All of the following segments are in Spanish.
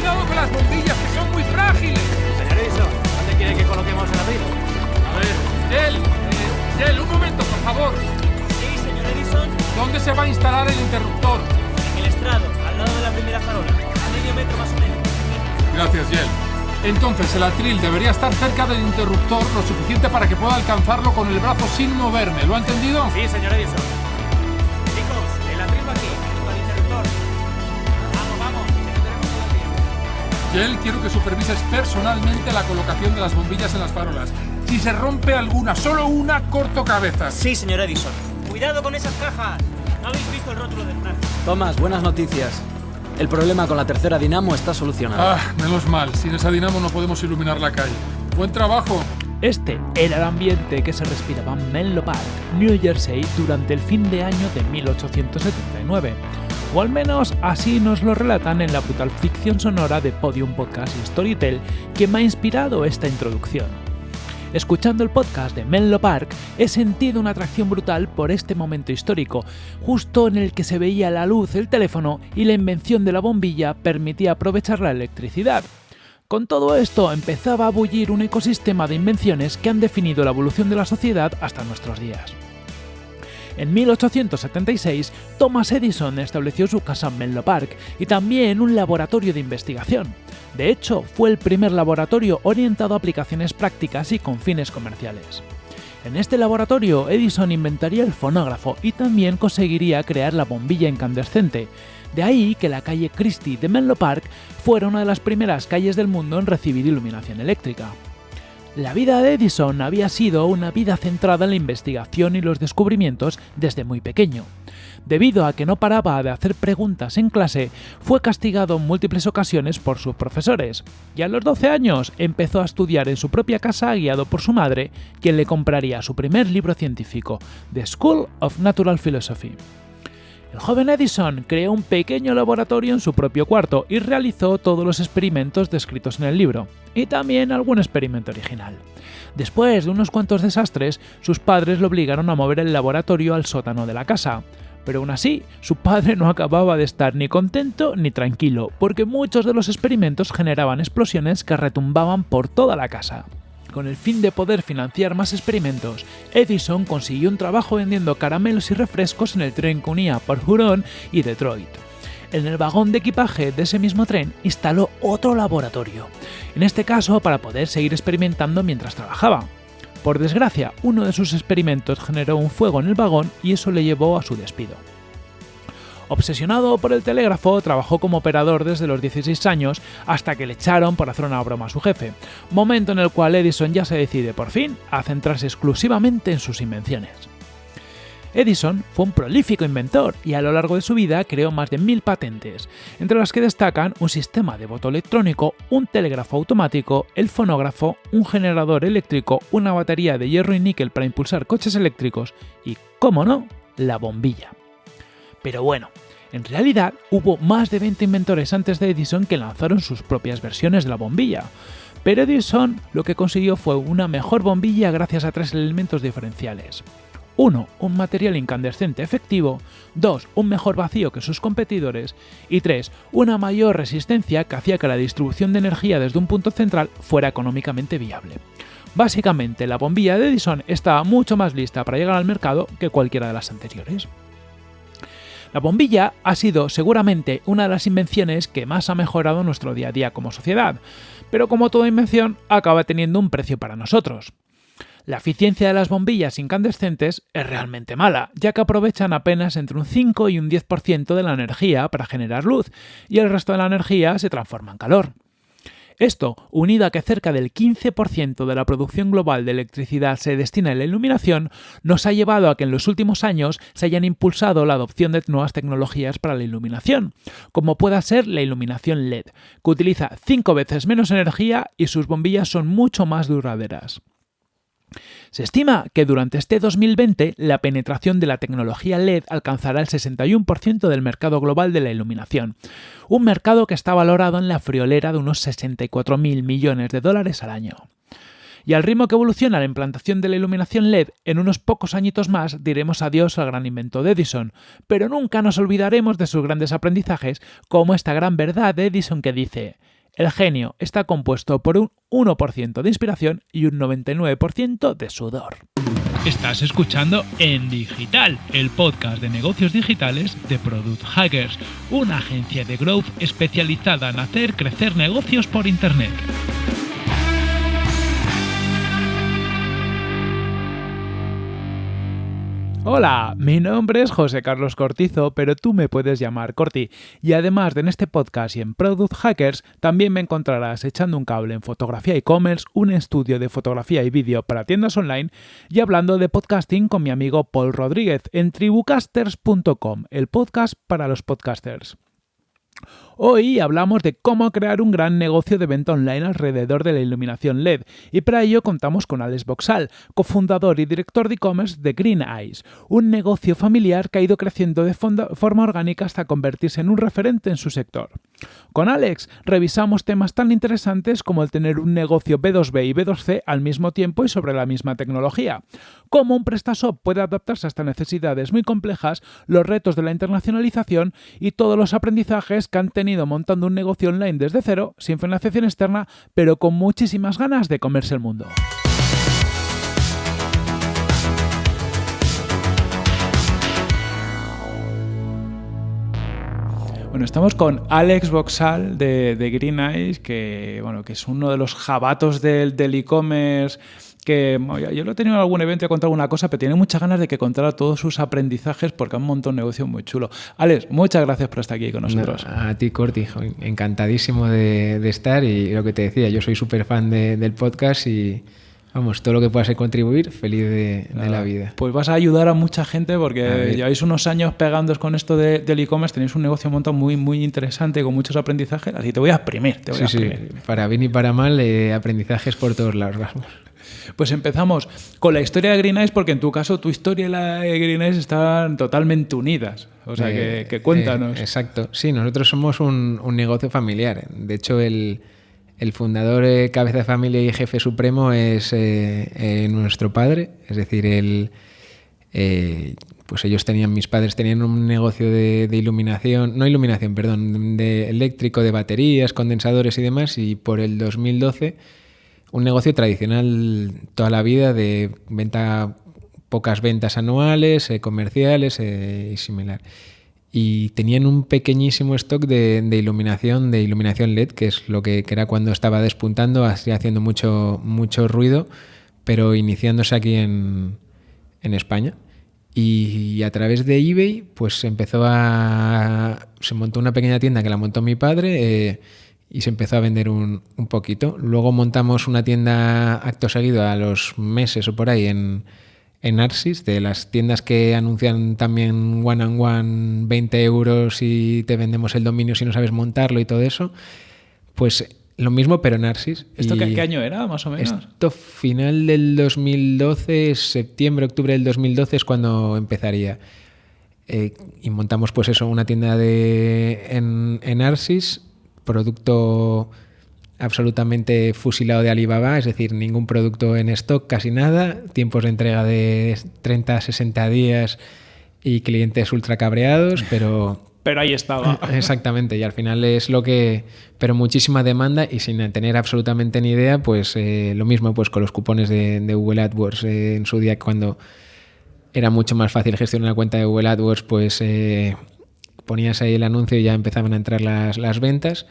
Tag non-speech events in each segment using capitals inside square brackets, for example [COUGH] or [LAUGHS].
Cuidado con las bombillas, que son muy frágiles. Señor Edison, ¿dónde quiere que coloquemos el abril? A ver, Gel, eh, Gel, un momento, por favor. Sí, señor Edison, ¿Dónde se va a instalar el interruptor? en el estrado, al lado de la primera farola, a medio metro más o menos. Gracias, Gel. Entonces, el atril debería estar cerca del interruptor lo suficiente para que pueda alcanzarlo con el brazo sin moverme. ¿Lo ha entendido? Sí, señor Edison. Quiero que supervises personalmente la colocación de las bombillas en las farolas. Si se rompe alguna, solo una, corto cabezas. Sí, señor Edison. Cuidado con esas cajas. No habéis visto el rótulo del frasco. Tomás, buenas noticias. El problema con la tercera dinamo está solucionado. Ah, menos mal. Sin esa dinamo no podemos iluminar la calle. Buen trabajo. Este era el ambiente que se respiraba en Menlo Park, New Jersey, durante el fin de año de 1879. O al menos así nos lo relatan en la brutal ficción sonora de Podium Podcast y Storytel que me ha inspirado esta introducción. Escuchando el podcast de Menlo Park, he sentido una atracción brutal por este momento histórico, justo en el que se veía la luz, el teléfono y la invención de la bombilla permitía aprovechar la electricidad. Con todo esto empezaba a bullir un ecosistema de invenciones que han definido la evolución de la sociedad hasta nuestros días. En 1876, Thomas Edison estableció su casa en Menlo Park y también un laboratorio de investigación. De hecho, fue el primer laboratorio orientado a aplicaciones prácticas y con fines comerciales. En este laboratorio, Edison inventaría el fonógrafo y también conseguiría crear la bombilla incandescente. De ahí que la calle Christie de Menlo Park fuera una de las primeras calles del mundo en recibir iluminación eléctrica. La vida de Edison había sido una vida centrada en la investigación y los descubrimientos desde muy pequeño. Debido a que no paraba de hacer preguntas en clase, fue castigado en múltiples ocasiones por sus profesores, y a los 12 años empezó a estudiar en su propia casa guiado por su madre, quien le compraría su primer libro científico, The School of Natural Philosophy. El joven Edison creó un pequeño laboratorio en su propio cuarto y realizó todos los experimentos descritos en el libro, y también algún experimento original. Después de unos cuantos desastres, sus padres lo obligaron a mover el laboratorio al sótano de la casa. Pero aún así, su padre no acababa de estar ni contento ni tranquilo, porque muchos de los experimentos generaban explosiones que retumbaban por toda la casa. Con el fin de poder financiar más experimentos, Edison consiguió un trabajo vendiendo caramelos y refrescos en el tren que unía por Huron y Detroit. En el vagón de equipaje de ese mismo tren instaló otro laboratorio, en este caso para poder seguir experimentando mientras trabajaba. Por desgracia, uno de sus experimentos generó un fuego en el vagón y eso le llevó a su despido. Obsesionado por el telégrafo, trabajó como operador desde los 16 años hasta que le echaron por hacer una broma a su jefe, momento en el cual Edison ya se decide por fin a centrarse exclusivamente en sus invenciones. Edison fue un prolífico inventor y a lo largo de su vida creó más de mil patentes, entre las que destacan un sistema de voto electrónico, un telégrafo automático, el fonógrafo, un generador eléctrico, una batería de hierro y níquel para impulsar coches eléctricos y, como no, la bombilla. Pero bueno, en realidad hubo más de 20 inventores antes de Edison que lanzaron sus propias versiones de la bombilla. Pero Edison lo que consiguió fue una mejor bombilla gracias a tres elementos diferenciales. 1. Un material incandescente efectivo. 2. Un mejor vacío que sus competidores. Y 3. Una mayor resistencia que hacía que la distribución de energía desde un punto central fuera económicamente viable. Básicamente, la bombilla de Edison estaba mucho más lista para llegar al mercado que cualquiera de las anteriores. La bombilla ha sido seguramente una de las invenciones que más ha mejorado nuestro día a día como sociedad, pero como toda invención acaba teniendo un precio para nosotros. La eficiencia de las bombillas incandescentes es realmente mala, ya que aprovechan apenas entre un 5 y un 10% de la energía para generar luz, y el resto de la energía se transforma en calor. Esto, unido a que cerca del 15% de la producción global de electricidad se destina a la iluminación, nos ha llevado a que en los últimos años se hayan impulsado la adopción de nuevas tecnologías para la iluminación, como pueda ser la iluminación LED, que utiliza 5 veces menos energía y sus bombillas son mucho más duraderas. Se estima que durante este 2020 la penetración de la tecnología LED alcanzará el 61% del mercado global de la iluminación, un mercado que está valorado en la friolera de unos 64.000 millones de dólares al año. Y al ritmo que evoluciona la implantación de la iluminación LED, en unos pocos añitos más diremos adiós al gran invento de Edison. Pero nunca nos olvidaremos de sus grandes aprendizajes, como esta gran verdad de Edison que dice, el genio está compuesto por un 1% de inspiración y un 99% de sudor. Estás escuchando En Digital, el podcast de negocios digitales de Product Hackers, una agencia de growth especializada en hacer crecer negocios por Internet. Hola, mi nombre es José Carlos Cortizo, pero tú me puedes llamar Corti. Y además de en este podcast y en Product Hackers, también me encontrarás echando un cable en fotografía e-commerce, un estudio de fotografía y vídeo para tiendas online y hablando de podcasting con mi amigo Paul Rodríguez en tribucasters.com, el podcast para los podcasters. Hoy hablamos de cómo crear un gran negocio de venta online alrededor de la iluminación LED y para ello contamos con Alex Boxal, cofundador y director de e-commerce de Green Eyes, un negocio familiar que ha ido creciendo de forma orgánica hasta convertirse en un referente en su sector. Con Alex revisamos temas tan interesantes como el tener un negocio B2B y B2C al mismo tiempo y sobre la misma tecnología, cómo un PrestaShop puede adaptarse a estas necesidades muy complejas, los retos de la internacionalización y todos los aprendizajes que han tenido montando un negocio online desde cero, sin financiación externa, pero con muchísimas ganas de comerse el mundo. Bueno, estamos con Alex Boxal de, Green Eyes, que, bueno, que es uno de los jabatos del e-commerce que yo lo he tenido en algún evento y he contado alguna cosa, pero tiene muchas ganas de que contara todos sus aprendizajes porque han montado un negocio muy chulo. Alex, muchas gracias por estar aquí con nosotros. a ti, Corti, encantadísimo de, estar y lo que te decía, yo soy súper fan del podcast y Vamos, todo lo que pueda contribuir, feliz de, la vida. Pues vas a ayudar a mucha gente porque lleváis unos años pegándos con esto de, del e-commerce, tenéis un negocio montado muy, muy interesante con muchos aprendizajes, así te voy a exprimir. Te voy a exprimir. Sí. Para bien y para mal, eh, aprendizajes por todos lados. Pues empezamos con la historia de Green Eyes, porque en tu caso tu historia y la de Green Eyes están totalmente unidas. O sea, que, eh, cuéntanos. Eh, exacto. Sí, nosotros somos un, un negocio familiar. De hecho, el el fundador, eh, cabeza de familia y jefe supremo es eh, eh, nuestro padre, es decir, él, pues ellos tenían, mis padres tenían un negocio de, iluminación, no iluminación, perdón, de eléctrico, de baterías, condensadores y demás, y por el 2012 un negocio tradicional toda la vida de venta, pocas ventas anuales, comerciales y similar y tenían un pequeñísimo stock de, iluminación, de iluminación LED, que es lo que, era cuando estaba despuntando, haciendo mucho, mucho ruido, pero iniciándose aquí en, España. Y, a través de eBay, pues empezó a. Se montó una pequeña tienda que la montó mi padre eh, y se empezó a vender un, un, poquito. Luego montamos una tienda acto seguido a los meses o por ahí en, en Arsis, de las tiendas que anuncian también one and one 20 euros y te vendemos el dominio si no sabes montarlo y todo eso, pues lo mismo pero en Arsis. ¿Esto qué, año era más o menos? Esto final del 2012, septiembre, octubre del 2012 es cuando empezaría. Eh, y montamos pues eso, una tienda de, en, en Arsis, producto absolutamente fusilado de Alibaba, es decir, ningún producto en stock, casi nada, tiempos de entrega de 30 a 60 días y clientes ultra cabreados, pero... [LAUGHS] Pero ahí estaba. [LAUGHS] Exactamente, y al final es lo que... Pero muchísima demanda y sin tener absolutamente ni idea, pues eh, lo mismo pues con los cupones de, Google AdWords eh, en su día cuando era mucho más fácil gestionar la cuenta de Google AdWords, pues eh, ponías ahí el anuncio y ya empezaban a entrar las, las ventas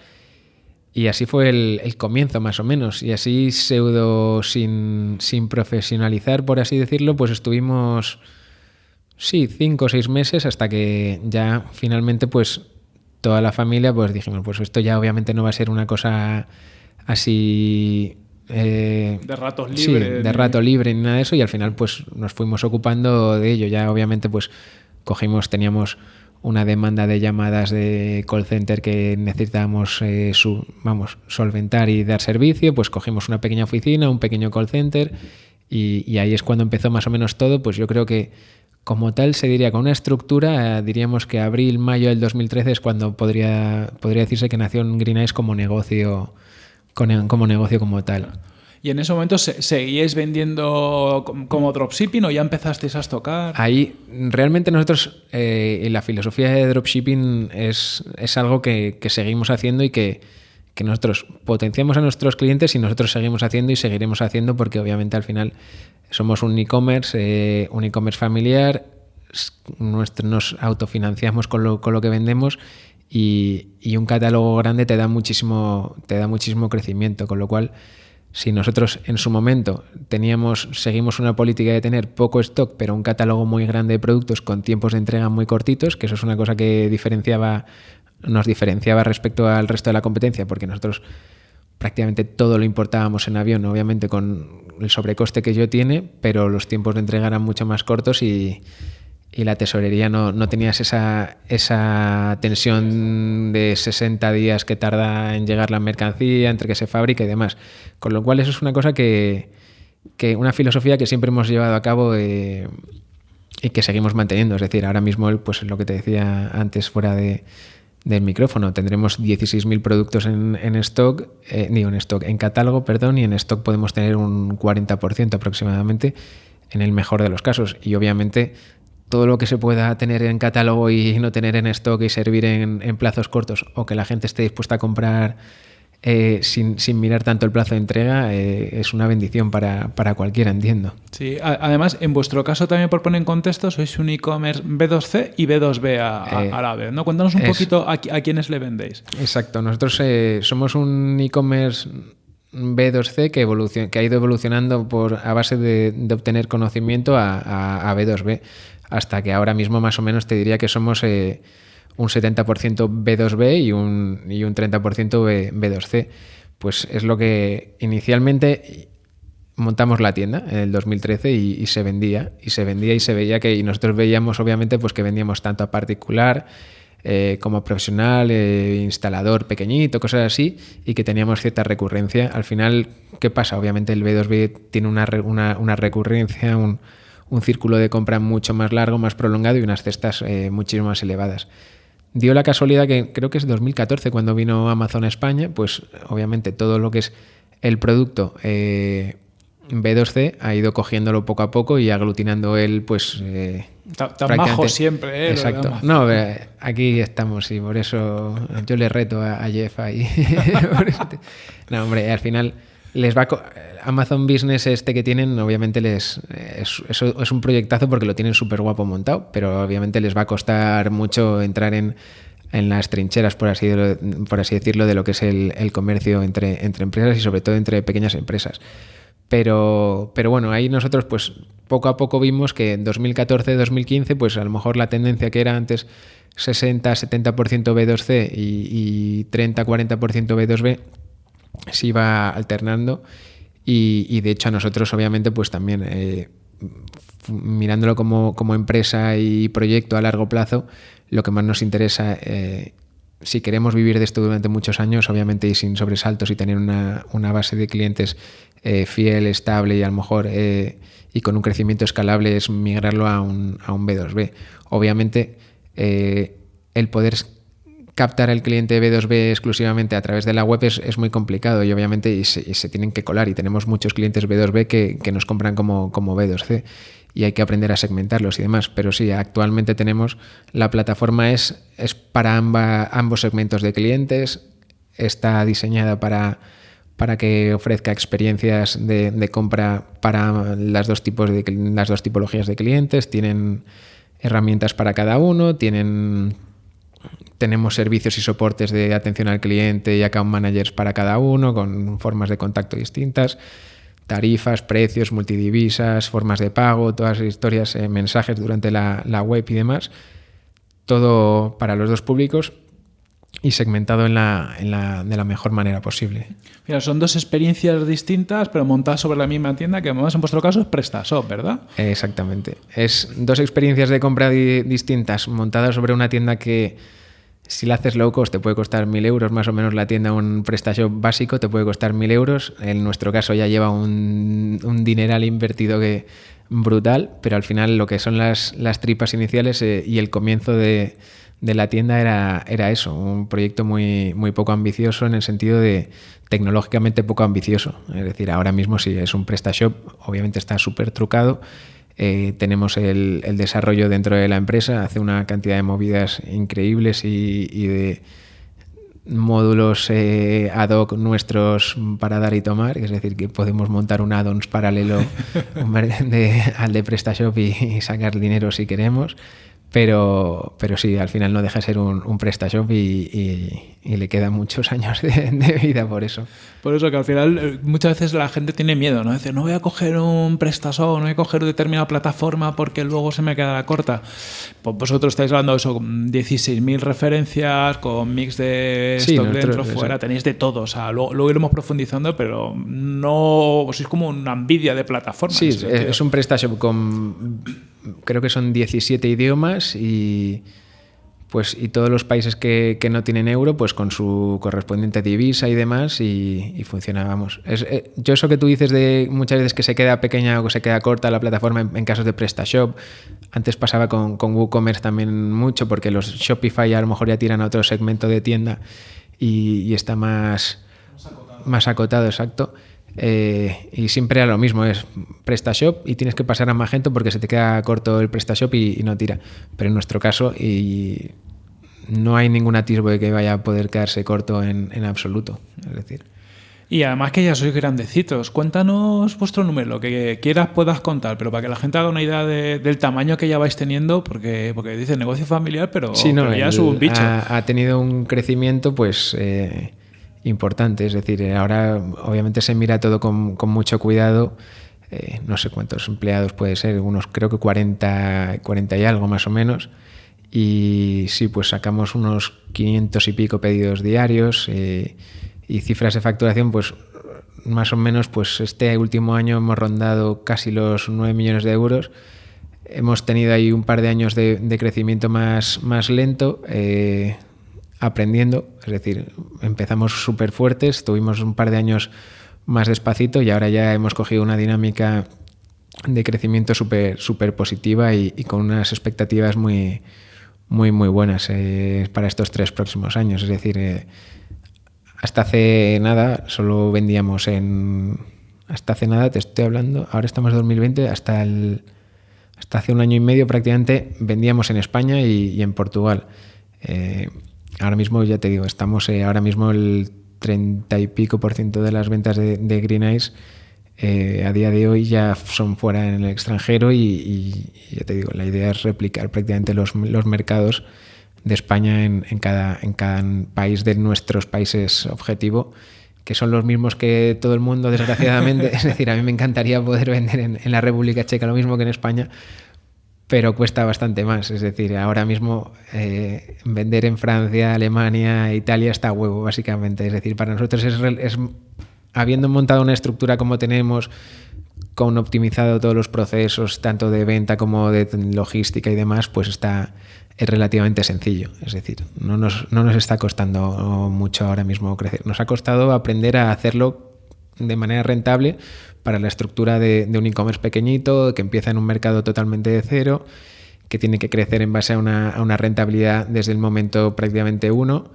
y así fue el, comienzo, más o menos. Y así, pseudo, sin, sin, profesionalizar, por así decirlo, pues estuvimos, sí, cinco o seis meses hasta que ya finalmente, pues toda la familia, pues dijimos, pues esto ya obviamente no va a ser una cosa así... Eh, de ratos libres. Sí, de rato libre ni nada de eso. Y al final, pues nos fuimos ocupando de ello. Ya obviamente, pues cogimos, teníamos una demanda de llamadas de call center que necesitábamos eh, solventar y dar servicio, pues cogimos una pequeña oficina, un pequeño call center y, ahí es cuando empezó más o menos todo, pues yo creo que como tal se diría con una estructura, eh, diríamos que abril, mayo del 2013 es cuando podría, podría decirse que nació en Green Eyes como negocio, como negocio como tal. ¿Y en ese momento se- seguíais vendiendo com- como dropshipping o ya empezasteis a estocar? Ahí, realmente nosotros, eh, la filosofía de dropshipping es, es algo que, seguimos haciendo y que, que nosotros potenciamos a nuestros clientes y nosotros seguimos haciendo y seguiremos haciendo porque obviamente al final somos un e-commerce, eh, un e-commerce familiar, nuestro- nos autofinanciamos con lo, con lo que vendemos y, y un catálogo grande te da muchísimo, te da muchísimo crecimiento, con lo cual si nosotros en su momento teníamos, seguimos una política de tener poco stock, pero un catálogo muy grande de productos con tiempos de entrega muy cortitos, que eso es una cosa que diferenciaba, nos diferenciaba respecto al resto de la competencia, porque nosotros prácticamente todo lo importábamos en avión, obviamente con el sobrecoste que yo tiene, pero los tiempos de entrega eran mucho más cortos y, y la tesorería no, no tenías esa, esa tensión de 60 días que tarda en llegar la mercancía, entre que se fabrica y demás. Con lo cual eso es una cosa que, que una filosofía que siempre hemos llevado a cabo eh, y que seguimos manteniendo. Es decir, ahora mismo, pues lo que te decía antes fuera de, del micrófono, tendremos 16.000 productos en, en stock, eh, digo en stock, en catálogo, perdón, y en stock podemos tener un 40% aproximadamente en el mejor de los casos. Y obviamente todo lo que se pueda tener en catálogo y no tener en stock y servir en, en plazos cortos o que la gente esté dispuesta a comprar eh, sin, sin, mirar tanto el plazo de entrega eh, es una bendición para, para, cualquiera, entiendo. Sí, a, además, en vuestro caso también por poner en contexto, sois un e-commerce B2C y B2B a, a, Eh, a la vez, ¿no? Cuéntanos un es- poquito a, qui- a quiénes le vendéis. Exacto, nosotros somos un e-commerce B2C que, evolucion- que ha ido evolucionando por, a base de, de obtener conocimiento a B2B, hasta que ahora mismo más o menos te diría que somos eh, un 70% B2B y un, y un 30% B, B2C. Pues es lo que inicialmente montamos la tienda en el 2013 y, se vendía y se vendía y se veía que y nosotros veíamos obviamente pues que vendíamos tanto a particular eh, como profesional eh, instalador pequeñito cosas así y que teníamos cierta recurrencia al final qué pasa obviamente el B2B tiene una, una, una recurrencia un, un círculo de compra mucho más largo más prolongado y unas cestas eh, muchísimo más elevadas dio la casualidad que creo que es 2014 cuando vino Amazon a España, pues obviamente todo lo que es el producto eh, B2C ha ido cogiéndolo poco a poco y aglutinando él, pues... eh, Ta- Tan majo siempre, ¿eh? Exacto. No, aquí estamos y por eso yo le reto a, a Jeff ahí. [LAUGHS] No, hombre, al final les va Amazon Business este que tienen, obviamente les es, eso es un proyectazo porque lo tienen súper guapo montado, pero obviamente les va a costar mucho entrar en, en las trincheras, por así, de- por así decirlo, de lo que es el, el comercio entre, entre empresas y sobre todo entre pequeñas empresas. Pero, pero bueno, ahí nosotros pues poco a poco vimos que en 2014-2015 pues a lo mejor la tendencia que era antes 60-70% B2C y, y 30-40% B2B se iba alternando y, de hecho a nosotros obviamente pues también eh, mirándolo como, como, empresa y proyecto a largo plazo lo que más nos interesa eh, si queremos vivir de esto durante muchos años obviamente y sin sobresaltos y tener una, una base de clientes eh, fiel, estable y a lo mejor y con un crecimiento escalable es migrarlo a un, a un B2B obviamente el poder captar al cliente B2B exclusivamente a través de la web es, muy complicado y obviamente se, tienen que colar y tenemos muchos clientes B2B que, nos compran como, como B2C y hay que aprender a segmentarlos y demás. Pero sí, actualmente tenemos, la plataforma es, para ambos segmentos de clientes, está diseñada para, para que ofrezca experiencias de, de compra para las dos, tipos de, las dos tipologías de clientes, tienen herramientas para cada uno, tienen tenemos servicios y soportes de atención al cliente y account managers para cada uno, con formas de contacto distintas, tarifas, precios, multidivisas, formas de pago, todas las historias, eh, mensajes durante la, la, web y demás. Todo para los dos públicos y segmentado en la, en la, de la mejor manera posible. Mira, son dos experiencias distintas, pero montadas sobre la misma tienda, que además en vuestro caso es PrestaShop, ¿verdad? Exactamente. Es dos experiencias de compra di distintas, montadas sobre una tienda que si la haces low cost te puede costar mil euros más o menos la tienda, un PrestaShop básico te puede costar mil euros. En nuestro caso ya lleva un, un dineral invertido que brutal, pero al final lo que son las, las tripas iniciales eh, y el comienzo de, de la tienda era, era eso, un proyecto muy, muy poco ambicioso en el sentido de tecnológicamente poco ambicioso. Es decir, ahora mismo sí es un PrestaShop, obviamente está súper trucado. Eh, tenemos el, el, desarrollo dentro de la empresa, hace una cantidad de movidas increíbles y, y de módulos eh, ad hoc nuestros para dar y tomar, es decir, que podemos montar un add-ons paralelo [LAUGHS] de, al de PrestaShop y, y sacar dinero si queremos. Pero, pero sí, al final no deja de ser un, un PrestaShop y, y, y, le quedan muchos [LAUGHS] años de, de, vida por eso. Por eso que al final eh, muchas veces la gente tiene miedo, ¿no? Dice, no voy a coger un PrestaShop, no voy a coger determinada plataforma porque luego se me quedará corta. Pues vosotros estáis hablando de eso, con 16.000 referencias, con mix de Sí, stock nosotros, dentro, eso. fuera, tenéis de todo. O sea, luego, luego iremos profundizando, pero no sois como una envidia de plataformas. Sí, sentido. es un PrestaShop con creo que son 17 idiomas y pues y todos los países que, que, no tienen euro pues con su correspondiente divisa y demás y, y es, eh, yo eso que tú dices de muchas veces que se queda pequeña o se queda corta la plataforma en, casos de PrestaShop antes pasaba con, con WooCommerce también mucho porque los Shopify a lo mejor ya tiran a otro segmento de tienda y, está más más acotado exacto eh, y siempre era lo mismo, es PrestaShop y tienes que pasar a Magento porque se te queda corto el PrestaShop y, y no tira. Pero en nuestro caso y no hay ningún atisbo de que vaya a poder quedarse corto en, en absoluto. Es decir. Y además que ya sois grandecitos. Cuéntanos vuestro número, lo que quieras puedas contar, pero para que la gente haga una idea de, del tamaño que ya vais teniendo, porque, porque dice negocio familiar, pero, sí, no, pero ya el, es un bicho. Ha, ha, tenido un crecimiento, pues. Eh, importante. Es decir, ahora obviamente se mira todo con, con mucho cuidado. Eh, no sé cuántos empleados puede ser, unos creo que 40, 40 y algo más o menos. Y sí, pues sacamos unos 500 y pico pedidos diarios eh, y cifras de facturación, pues más o menos, pues este último año hemos rondado casi los 9 millones de euros. Hemos tenido ahí un par de años de, de crecimiento más, más lento. Eh, aprendiendo, es decir, empezamos súper fuertes, tuvimos un par de años más despacito y ahora ya hemos cogido una dinámica de crecimiento súper super positiva y, con unas expectativas muy, muy, muy buenas eh, para estos tres próximos años. Es decir, eh, hasta hace nada solo vendíamos en... Hasta hace nada, te estoy hablando, ahora estamos en 2020, hasta, el, hasta hace un año y medio prácticamente vendíamos en España y, y en Portugal. Eh, ahora mismo, ya te digo, estamos eh, ahora mismo el 30 y pico por ciento de las ventas de, Green Eyes eh, a día de hoy ya son fuera en el extranjero y, ya te digo, la idea es replicar prácticamente los, los mercados de España en, cada, en cada país de nuestros países objetivo que son los mismos que todo el mundo, desgraciadamente. [LAUGHS] es decir, a mí me encantaría poder vender en, en la República Checa lo mismo que en España, pero cuesta bastante más. Es decir, ahora mismo eh, vender en Francia, Alemania, Italia está a huevo, básicamente. Es decir, para nosotros es, es, habiendo montado una estructura como tenemos, con optimizado todos los procesos, tanto de venta como de logística y demás, pues está es relativamente sencillo. Es decir, no nos, no nos está costando mucho ahora mismo crecer. Nos ha costado aprender a hacerlo de manera rentable para la estructura de, de un e-commerce pequeñito, que empieza en un mercado totalmente de cero, que tiene que crecer en base a una, rentabilidad desde el momento prácticamente uno.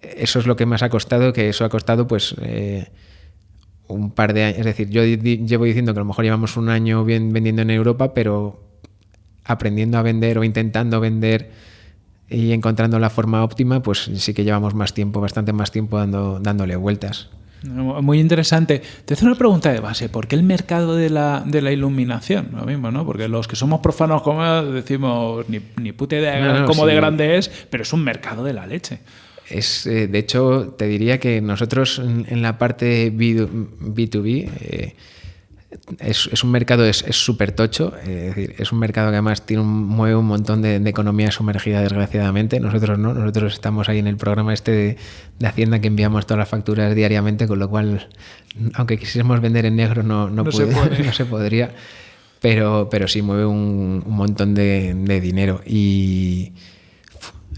Eso es lo que más ha costado, que eso ha costado pues eh, un par de años. Es decir, yo llevo diciendo que a lo mejor llevamos un año bien vendiendo en Europa, pero aprendiendo a vender o intentando vender y encontrando la forma óptima, pues sí que llevamos más tiempo, bastante más tiempo dando, dándole vueltas. Muy interesante. Te hace una pregunta de base. ¿Por qué el mercado de la, de la iluminación? Lo mismo, ¿no? Porque los que somos profanos como decimos ni, ni puta idea no, no, cómo sí. de grande es, pero es un mercado de la leche. Es, eh, de hecho, te diría que nosotros en, en la parte B2B eh, es, es, un mercado es súper tocho, eh, es, decir, es un mercado que además tiene un, mueve un montón de, de, economía sumergida, desgraciadamente. Nosotros no, nosotros estamos ahí en el programa este de, de, Hacienda que enviamos todas las facturas diariamente, con lo cual, aunque quisiéramos vender en negro, no, no, no, puede, se, [LAUGHS] no se, podría. Pero, pero sí mueve un, un montón de, de, dinero. Y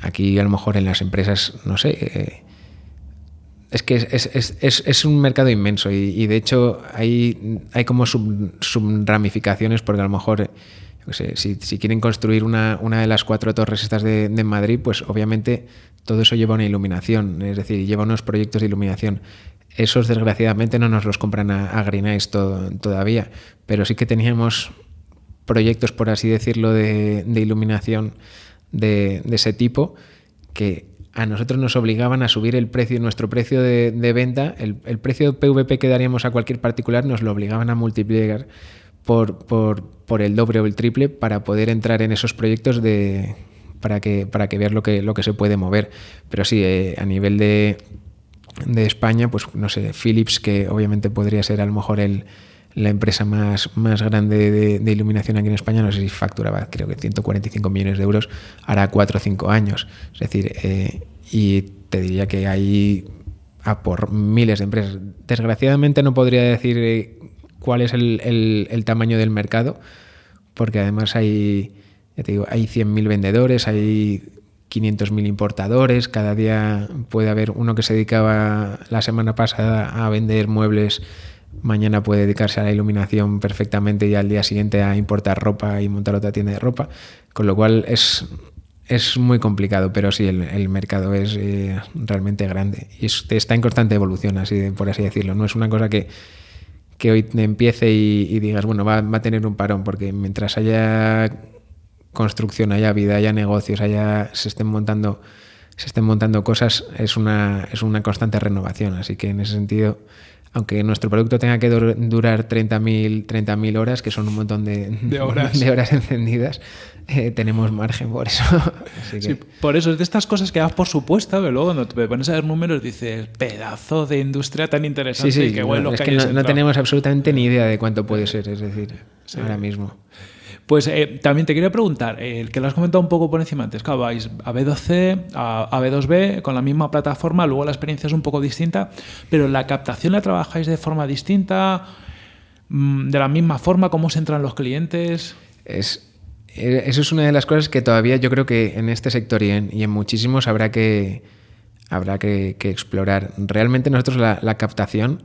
aquí a lo mejor en las empresas, no sé. Eh, es que es, es, es, un mercado inmenso y, de hecho hay, hay como sub, ramificaciones porque a lo mejor sé, si, si quieren construir una, una de las cuatro torres estas de, de Madrid, pues obviamente todo eso lleva una iluminación, es decir, lleva unos proyectos de iluminación. Esos desgraciadamente no nos los compran a, a Green Eyes to- todavía, pero sí que teníamos proyectos, por así decirlo, de, de iluminación de, de ese tipo que a nosotros nos obligaban a subir el precio, nuestro precio de, venta, el, el precio PVP que daríamos a cualquier particular nos lo obligaban a multiplicar por, por, el doble o el triple para poder entrar en esos proyectos de para que para que ver lo que lo que se puede mover. Pero sí, eh, a nivel de, de España, pues no sé, Philips, que obviamente podría ser a lo mejor el, la empresa más, más grande de, iluminación aquí en España, no sé si facturaba, creo que 145 millones de euros, hará 4 o 5 años. Es decir, eh, y te diría que hay a por miles de empresas. Desgraciadamente no podría decir eh, cuál es el, el- el tamaño del mercado, porque además hay, ya te digo, hay 100.000 vendedores, hay 500.000 importadores, cada día puede haber uno que se dedicaba la semana pasada a vender muebles, mañana puede dedicarse a la iluminación perfectamente y al día siguiente a importar ropa y montar otra tienda de ropa, con lo cual es, es muy complicado, pero sí, el, el mercado es eh, realmente grande y es- está en constante evolución, así por así decirlo. No es una cosa que, que hoy empiece y, y digas, bueno, va, va a tener un parón, porque mientras haya construcción, haya vida, haya negocios, haya, se estén montando se estén montando cosas, es una, es una constante renovación. Así que en ese sentido, aunque nuestro producto tenga que dur- durar 30.000 30.000 horas, que son un montón de, De horas. [LAUGHS] de horas encendidas, eh, tenemos margen por eso. [LAUGHS] Así que, Sí, por eso es de estas cosas que das por supuesta, pero luego cuando te pones a ver números dices, pedazo de industria tan interesante sí, sí, y qué bueno no, es que que hayas no, no entrado". tenemos absolutamente ni idea de cuánto puede ser, es decir, ahora mismo. Pues eh, también te quería preguntar, el que lo has comentado un poco por encima antes, claro, vais a B2C, a, a B2B, con la misma plataforma, luego la experiencia es un poco distinta, pero la captación la trabajáis de forma distinta, Mm, de la misma forma, cómo se entran los clientes. Es, eh, eso es una de las cosas que todavía yo creo que en este sector y en, muchísimos habrá que, habrá que, explorar. Realmente nosotros la captación,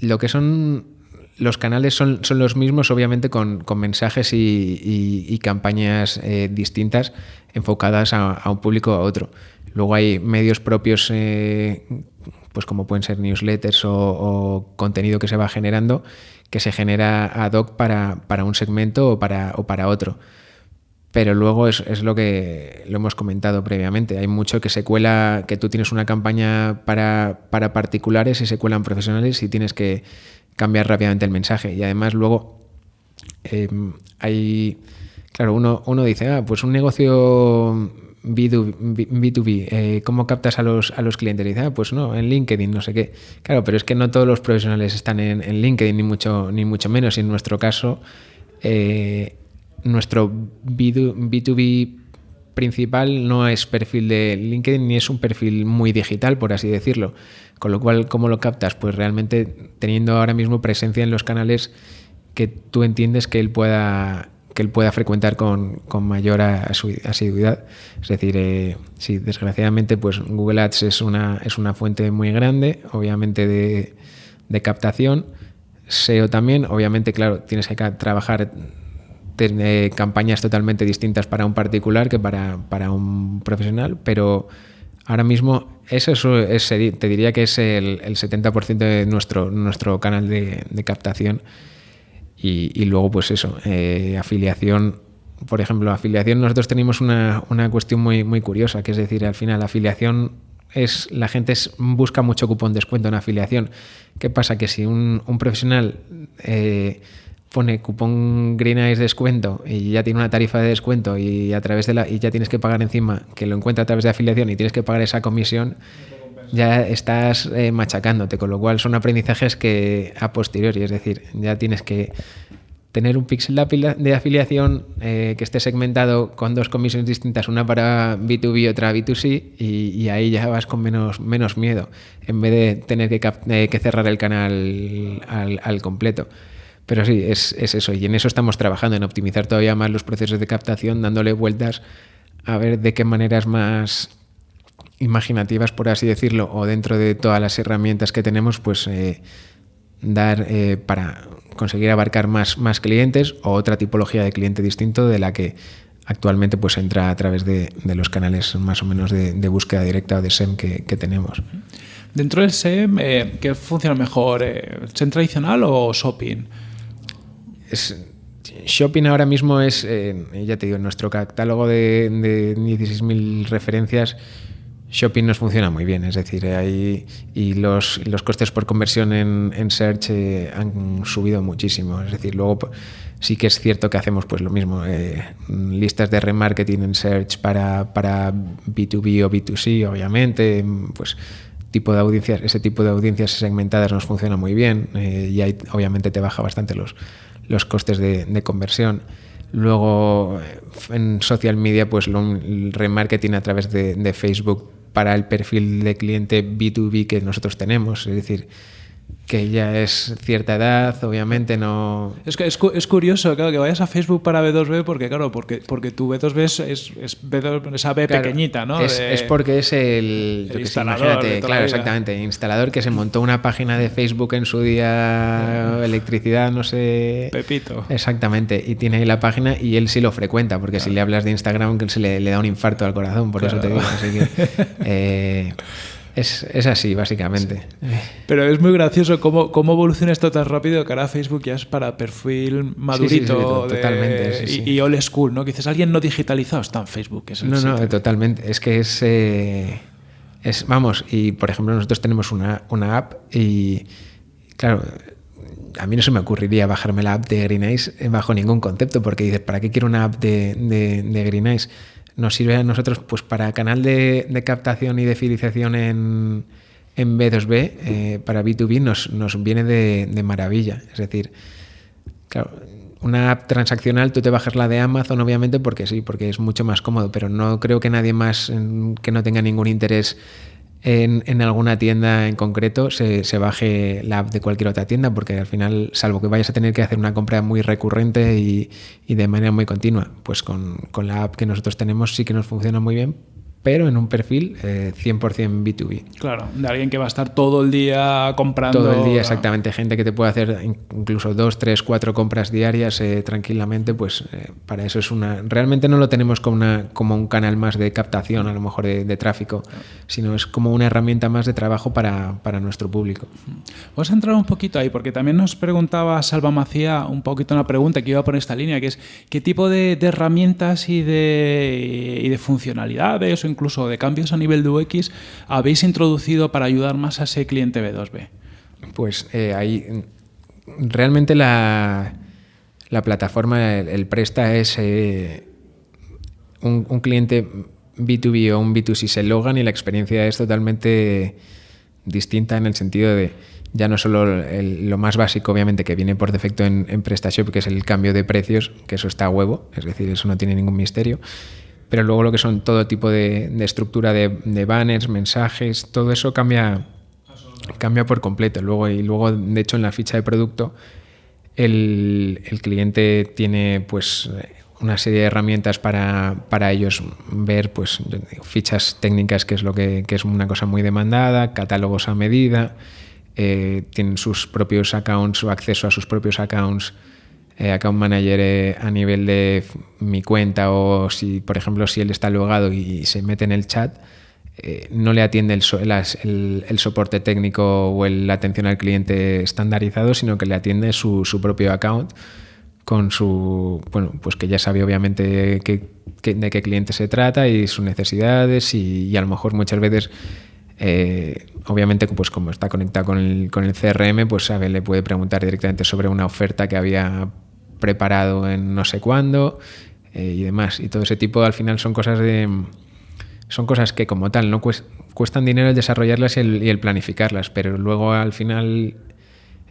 lo que son los canales son, son los mismos, obviamente con, con mensajes y, y- campañas eh, distintas enfocadas a, un público o a otro. Luego hay medios propios, eh, pues como pueden ser newsletters o, o contenido que se va generando, que se genera ad hoc para, para un segmento o para, o para otro. Pero luego es, es lo que lo hemos comentado previamente. Hay mucho que se cuela, que tú tienes una campaña para, para particulares y se cuelan profesionales y tienes que cambiar rápidamente el mensaje. Y además luego eh, hay, claro, uno, uno dice, ah, pues un negocio B2B, B2B, eh, ¿cómo captas a los, a los clientes? Y dice, ah, pues no, en LinkedIn, no sé qué. Claro, pero es que no todos los profesionales están en, LinkedIn, ni mucho, ni mucho menos. Y en nuestro caso, eh, nuestro B2, B2B principal no es perfil de LinkedIn ni es un perfil muy digital, por así decirlo. Con lo cual, ¿cómo lo captas? Pues realmente teniendo ahora mismo presencia en los canales que tú entiendes que él pueda que él pueda frecuentar con, con mayor asiduidad. Es decir, eh, sí, desgraciadamente, pues Google Ads es una, es una fuente muy grande, obviamente, de, de captación. SEO también, obviamente, claro, tienes que trabajar eh, campañas totalmente distintas para un particular que para, para un profesional, pero ahora mismo eso es, es- te diría que es el, el 70% de nuestro, nuestro canal de, captación. Y, y luego, pues eso, eh, afiliación. Por ejemplo, afiliación, nosotros tenemos una, una cuestión muy, muy curiosa, que es decir, al final, afiliación es. La gente busca mucho cupón descuento en afiliación. ¿Qué pasa? Que si un, un profesional eh, pone cupón Green Eyes descuento y ya tiene una tarifa de descuento y a través de la. y ya tienes que pagar encima, que lo encuentra a través de afiliación y tienes que pagar esa comisión ya estás eh, machacándote, con lo cual son aprendizajes que a posteriori, es decir, ya tienes que tener un pixel de, afiliación eh, que esté segmentado con dos comisiones distintas, una para B2B y otra B2C, y, ahí ya vas con menos, menos miedo, en vez de tener que, eh, que cerrar el canal al, al completo. Pero sí, es, es eso, y en eso estamos trabajando, en optimizar todavía más los procesos de captación, dándole vueltas a ver de qué maneras más imaginativas, por así decirlo, o dentro de todas las herramientas que tenemos, pues eh, dar eh, para conseguir abarcar más, más clientes o otra tipología de cliente distinto de la que actualmente pues entra a través de, los canales más o menos de, búsqueda directa o de SEM que, tenemos. Dentro del SEM, eh, ¿qué funciona mejor? ¿SEM tradicional o shopping? Shopping ahora mismo es, eh, ya te digo, en nuestro catálogo de, de 16.000 referencias, Shopping nos funciona muy bien, es decir, hay, y los, los costes por conversión en, en Search eh, han subido muchísimo. Es decir, luego sí que es cierto que hacemos pues lo mismo, eh, listas de remarketing en Search para, para B2B o B2C, obviamente, pues tipo de audiencias, ese tipo de audiencias segmentadas nos funciona muy bien eh, y ahí obviamente te baja bastante los, los costes de, conversión. Luego en social media, pues lo, el remarketing a través de Facebook para el perfil de cliente B2B que nosotros tenemos. Es decir, que ya es cierta edad, obviamente no... Es que es, es, curioso, claro, que vayas a Facebook para B2B porque, claro, porque, porque tu B2B es, es, es B2, esa B claro, pequeñita, ¿no? Es, de, es, porque es el... el instalador sé, claro, exactamente, instalador que se montó una página de Facebook en su día, electricidad, no sé... Pepito. Exactamente, y tiene ahí la página y él sí lo frecuenta, porque claro. si le hablas de Instagram que se le, le, da un infarto al corazón, por eso te digo, así que... [LAUGHS] Eh, es, es, así, básicamente. Sí. Pero es muy gracioso cómo, cómo, evoluciona esto tan rápido que ahora Facebook ya es para perfil madurito sí, sí, totalmente, de, y, y, old school, ¿no? Que dices, alguien no digitalizado está en Facebook. Es no, sitio. no, totalmente. Es que es, eh, es, Vamos, y por ejemplo, nosotros tenemos una, una app y, claro, a mí no se me ocurriría bajarme la app de Green Eyes bajo ningún concepto, porque dices, ¿para qué quiero una app de, de, de Green Eyes? Nos sirve a nosotros pues para canal de, captación y de fidelización en, en B2B, eh, para B2B nos, nos viene de, maravilla. Es decir, claro, una app transaccional tú te bajas la de Amazon obviamente porque sí, porque es mucho más cómodo, pero no creo que nadie más en, que no tenga ningún interés en, alguna tienda en concreto se, se, baje la app de cualquier otra tienda, porque al final, salvo que vayas a tener que hacer una compra muy recurrente y, y de manera muy continua, pues con, con, la app que nosotros tenemos sí que nos funciona muy bien, pero en un perfil eh, 100% B2B. Claro, de alguien que va a estar todo el día comprando. Todo el día, exactamente. Gente que te puede hacer incluso dos, tres, cuatro compras diarias eh, tranquilamente, pues eh, para eso es una... Realmente no lo tenemos como, una, como un canal más de captación, a lo mejor de, de tráfico, sino es como una herramienta más de trabajo para, para, nuestro público. Vamos a entrar un poquito ahí, porque también nos preguntaba Salva Macía un poquito una pregunta que iba por esta línea, que es ¿qué tipo de, de herramientas y de, y de funcionalidades incluso de cambios a nivel de UX habéis introducido para ayudar más a ese cliente B2B? Pues eh, ahí realmente la, la plataforma, el, Presta es eh, un, cliente B2B o un B2C se logan y la experiencia es totalmente distinta en el sentido de ya no solo lo más básico, obviamente, que viene por defecto en, en PrestaShop, que es el cambio de precios, que eso está a huevo, es decir, eso no tiene ningún misterio, pero luego lo que son todo tipo de, estructura de, banners, mensajes, todo eso cambia, cambia por completo. Luego, y luego, de hecho, en la ficha de producto, el, cliente tiene pues una serie de herramientas para, para ellos ver pues fichas técnicas, que es lo que, que es una cosa muy demandada, catálogos a medida, eh, tienen sus propios accounts o acceso a sus propios accounts eh, account manager eh, a nivel de mi cuenta o si, por ejemplo, si él está logado y se mete en el chat, eh, no le atiende el, so el, el, soporte técnico o la atención al cliente estandarizado, sino que le atiende su, su, propio account con su, bueno, pues que ya sabe obviamente que, de qué cliente se trata y sus necesidades y, y a lo mejor muchas veces eh, obviamente, pues como está conectado con el, con el CRM, pues sabe, le puede preguntar directamente sobre una oferta que había preparado en no sé cuándo eh, y demás. Y todo ese tipo al final son cosas de son cosas que como tal no cuestan dinero el desarrollarlas y el, planificarlas, pero luego al final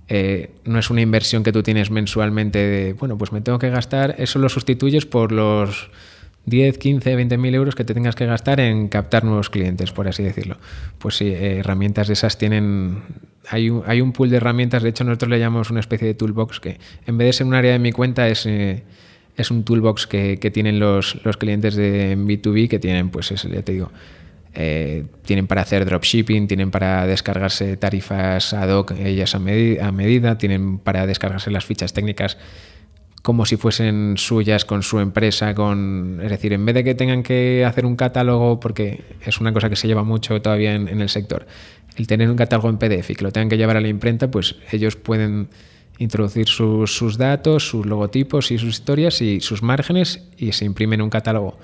eh, no es una inversión que tú tienes mensualmente de, bueno, pues me tengo que gastar, eso lo sustituyes por los 10, 15, 20 mil euros que te tengas que gastar en captar nuevos clientes, por así decirlo. Pues sí, eh, herramientas de esas tienen... Hay un, hay un pool de herramientas, de hecho nosotros le llamamos una especie de toolbox que en vez de ser un área de mi cuenta es... Eh, es un toolbox que, que tienen los, los, clientes de B2B que tienen, pues eso, ya te digo, eh, tienen para hacer dropshipping, tienen para descargarse tarifas ad hoc, ellas a, medi- a medida, tienen para descargarse las fichas técnicas como si fuesen suyas con su empresa, con es decir, en vez de que tengan que hacer un catálogo, porque es una cosa que se lleva mucho todavía en, el sector, el tener un catálogo en PDF y que lo tengan que llevar a la imprenta, pues ellos pueden introducir sus, sus datos, sus logotipos y sus historias y sus márgenes y se imprimen un catálogo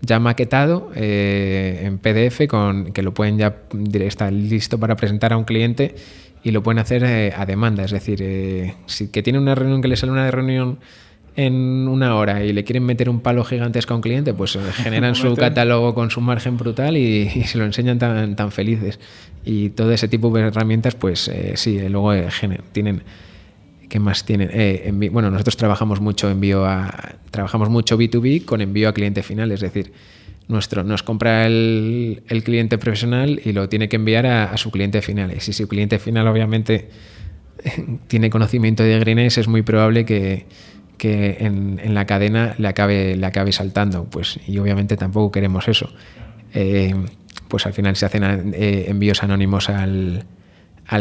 ya maquetado eh, en PDF con que lo pueden ya está listo para presentar a un cliente y lo pueden hacer eh, a demanda, es decir, eh, si que tiene una reunión que le sale una reunión en una hora y le quieren meter un palo gigantesco a un cliente, pues eh, generan su [LAUGHS] catálogo con su margen brutal y, y se lo enseñan tan, tan felices. Y todo ese tipo de herramientas, pues eh, sí, eh, luego eh, tienen ¿Qué más tienen? Eh, bueno, nosotros trabajamos mucho envío a trabajamos mucho B2B con envío a cliente final, es decir, nuestro nos compra el, el cliente profesional y lo tiene que enviar a, a su cliente final. Y si su cliente final obviamente [LAUGHS] tiene conocimiento de Greenace, es muy probable que, que en, la cadena le acabe, saltando. Pues, y obviamente tampoco queremos eso. Eh, pues al final se hacen eh, envíos anónimos al,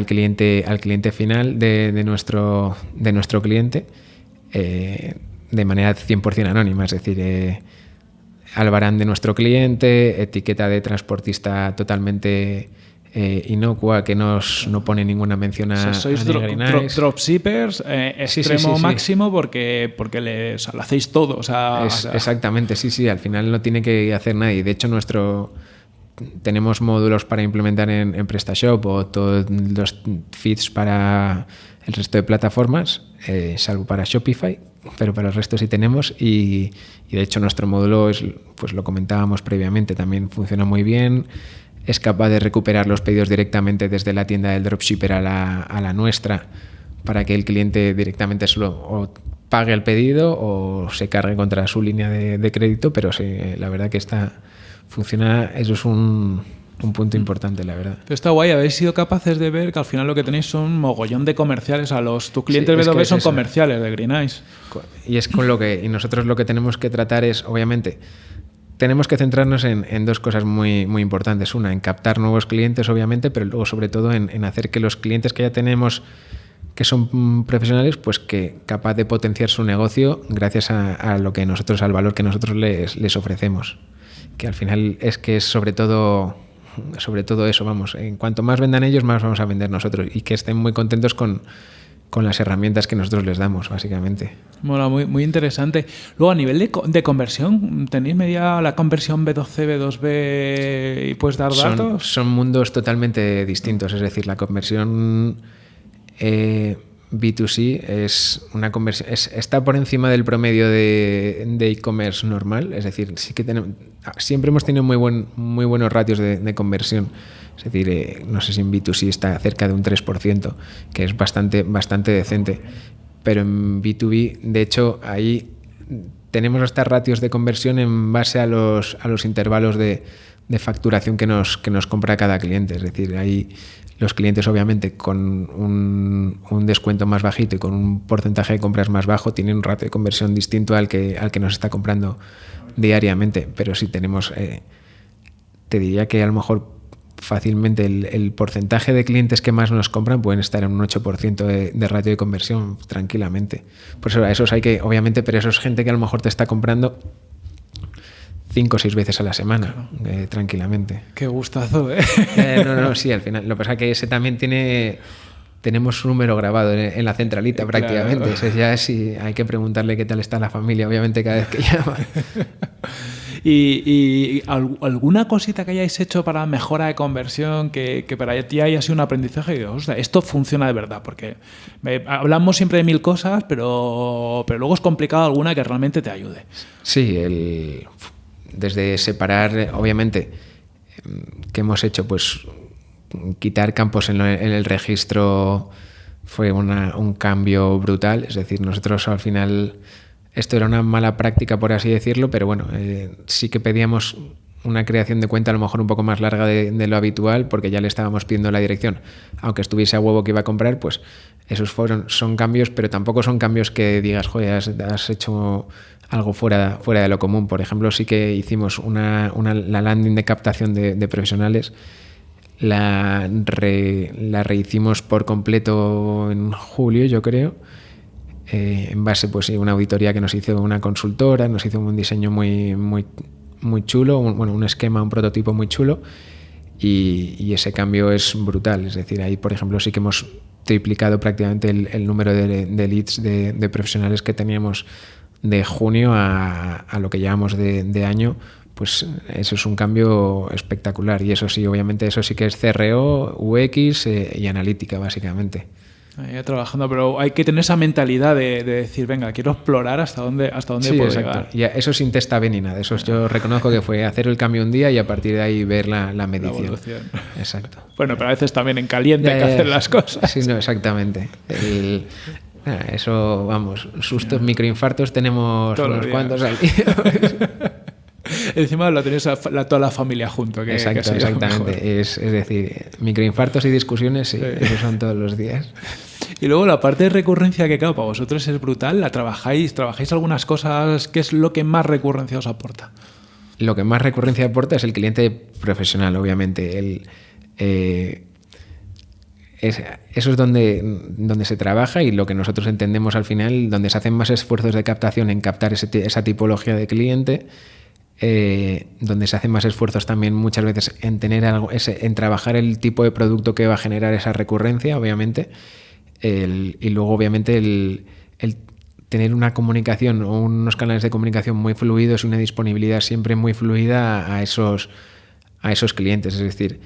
cliente, al cliente final de, nuestro, de nuestro cliente eh, de manera 100% anónima, es decir, albarán de nuestro cliente, etiqueta de transportista totalmente eh, inocua que nos, no pone ninguna mención a, O sea, sois a dro- dro- dropshippers eh, Sí, sí, extremo sí, sí. máximo porque, porque le, o sea, lo hacéis todo. O sea, Es- exactamente, sí, sí, al final no tiene que hacer nadie. De hecho, nuestro tenemos módulos para implementar en, en PrestaShop o todos los feeds para el resto de plataformas, eh, salvo para Shopify, pero para el resto sí tenemos y, y de hecho nuestro módulo es, pues lo comentábamos previamente, también funciona muy bien, es capaz de recuperar los pedidos directamente desde la tienda del dropshipper a la, a la nuestra para que el cliente directamente solo o pague el pedido o se cargue contra su línea de, de crédito, pero sí, la verdad que está funciona, eso es un, un punto importante, la verdad. Pero está guay, habéis sido capaces de ver que al final lo que tenéis son mogollón de comerciales. A los tus clientes es que B2B es son eso. comerciales de Green Eyes. Y es con lo que y nosotros lo que tenemos que tratar es, obviamente, tenemos que centrarnos en, dos cosas muy, muy importantes. Una, en captar nuevos clientes, obviamente, pero luego sobre todo en, hacer que los clientes que ya tenemos que son mm, profesionales, pues que capaz de potenciar su negocio gracias a, a lo que nosotros, al valor que nosotros les, les ofrecemos. Que al final es que es sobre todo, sobre todo eso, vamos. En cuanto más vendan ellos, más vamos a vender nosotros. Y que estén muy contentos con, con las herramientas que nosotros les damos, básicamente. Mola, muy, muy interesante. Luego, a nivel de, de conversión, ¿tenéis media la conversión B2C, B2B y puedes dar son, datos? son mundos totalmente distintos. Es decir, la conversión eh, B2C es una conversión, es- está por encima del promedio de e-commerce normal. Es decir, sí que tenemos, siempre hemos tenido muy, buen, muy buenos ratios de, de conversión. Es decir, eh, no sé si en B2C está cerca de un 3%, que es bastante, bastante decente. Pero en B2B, de hecho, ahí tenemos hasta ratios de conversión en base a los, a los intervalos de, facturación que nos, que nos compra cada cliente. Es decir, ahí los clientes obviamente con un, un descuento más bajito y con un porcentaje de compras más bajo tienen un ratio de conversión distinto al que, al que nos está comprando diariamente. Pero si tenemos, eh, te diría que a lo mejor fácilmente el, el porcentaje de clientes que más nos compran pueden estar en un 8% de, de ratio de conversión tranquilamente. Por eso a esos hay que, obviamente, pero eso es gente que a lo mejor te está comprando cinco o seis veces a la semana, eh, tranquilamente. Qué gustazo, ¿eh? Eh, no, no, sí, al final. Lo que pasa es que ese también tiene. Tenemos un número grabado en, la centralita Claro. prácticamente. Ese ya sí hay que preguntarle qué tal está la familia, obviamente, cada vez que [LAUGHS] llama. ¿Y, y al- alguna cosita que hayáis hecho para mejora de conversión que, para ti haya sido un aprendizaje? Y digo, "Ostras, esto funciona de verdad, porque hablamos siempre de mil cosas, pero, pero luego es complicado alguna que realmente te ayude. Sí, el, desde separar, obviamente, em, ¿qué hemos hecho? Pues quitar campos en, el registro fue un cambio brutal. Es decir, nosotros al final, esto era una mala práctica, por así decirlo, pero bueno, eh, sí que pedíamos una creación de cuenta a lo mejor un poco más larga de, lo habitual porque ya le estábamos pidiendo la dirección. Aunque estuviese a huevo que iba a comprar, pues esos fueron, son cambios, pero tampoco son cambios que digas, joder, has, hecho algo fuera, fuera de lo común. Por ejemplo, sí que hicimos una, una la landing de captación de, de profesionales. La, re, la rehicimos por completo en julio, yo creo. Eh, en base pues una auditoría que nos hizo una consultora, nos hizo un diseño muy, muy, muy chulo, un, bueno, un esquema, un prototipo muy chulo y, ese cambio es brutal. Es decir, ahí por ejemplo sí que hemos triplicado prácticamente el, número de, leads de, profesionales que teníamos de junio a, a lo que llevamos de, de, año. Pues eso es un cambio espectacular y eso sí, obviamente eso sí que es CRO, UX eh, y analítica básicamente eh, trabajando, pero hay que tener esa mentalidad de, de, decir, venga, quiero explorar hasta dónde, hasta dónde sí, puedo exacto. llegar. Y eso sin testa ni nada. Eso yo reconozco que fue hacer el cambio un día y a partir de ahí ver la, la medición. La exacto. Bueno, pero a veces también en caliente ya, hay que hacer las cosas. Sí, no, exactamente. El, eso, vamos, sustos, microinfartos tenemos Todos unos cuantos al día. [LAUGHS] Encima lo tenéis a la, toda la familia junto. Que, Exacto, que exactamente. Es, es, decir, microinfartos y discusiones, sí, sí. esos son todos los días. [LAUGHS] Y luego la parte de recurrencia que, claro, para vosotros es brutal. ¿La trabajáis? ¿Trabajáis algunas cosas? ¿Qué es lo que más recurrencia os aporta? Lo que más recurrencia aporta es el cliente profesional, obviamente. Eh, es, eso es donde, donde se trabaja y lo que nosotros entendemos al final, donde se hacen más esfuerzos de captación en captar esa tipología de cliente eh, donde se hacen más esfuerzos también muchas veces en tener algo, en trabajar el tipo de producto que va a generar esa recurrencia, obviamente, y luego obviamente el, el, tener una comunicación o unos canales de comunicación muy fluidos y una disponibilidad siempre muy fluida a esos, a esos clientes, es decir,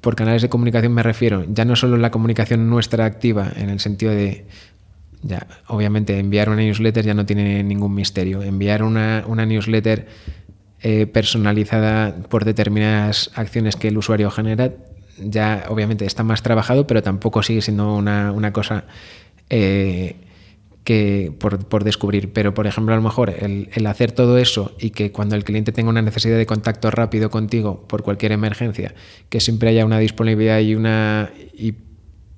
por canales de comunicación me refiero ya no solo la comunicación nuestra activa en el sentido de ya obviamente enviar una newsletter ya no tiene ningún misterio. Enviar una, una newsletter eh, personalizada por determinadas acciones que el usuario genera, ya obviamente está más trabajado, pero tampoco sigue siendo una, una cosa eh, que por, por, descubrir. Pero, por ejemplo, a lo mejor el, el, hacer todo eso y que cuando el cliente tenga una necesidad de contacto rápido contigo por cualquier emergencia, que siempre haya una disponibilidad y una... Y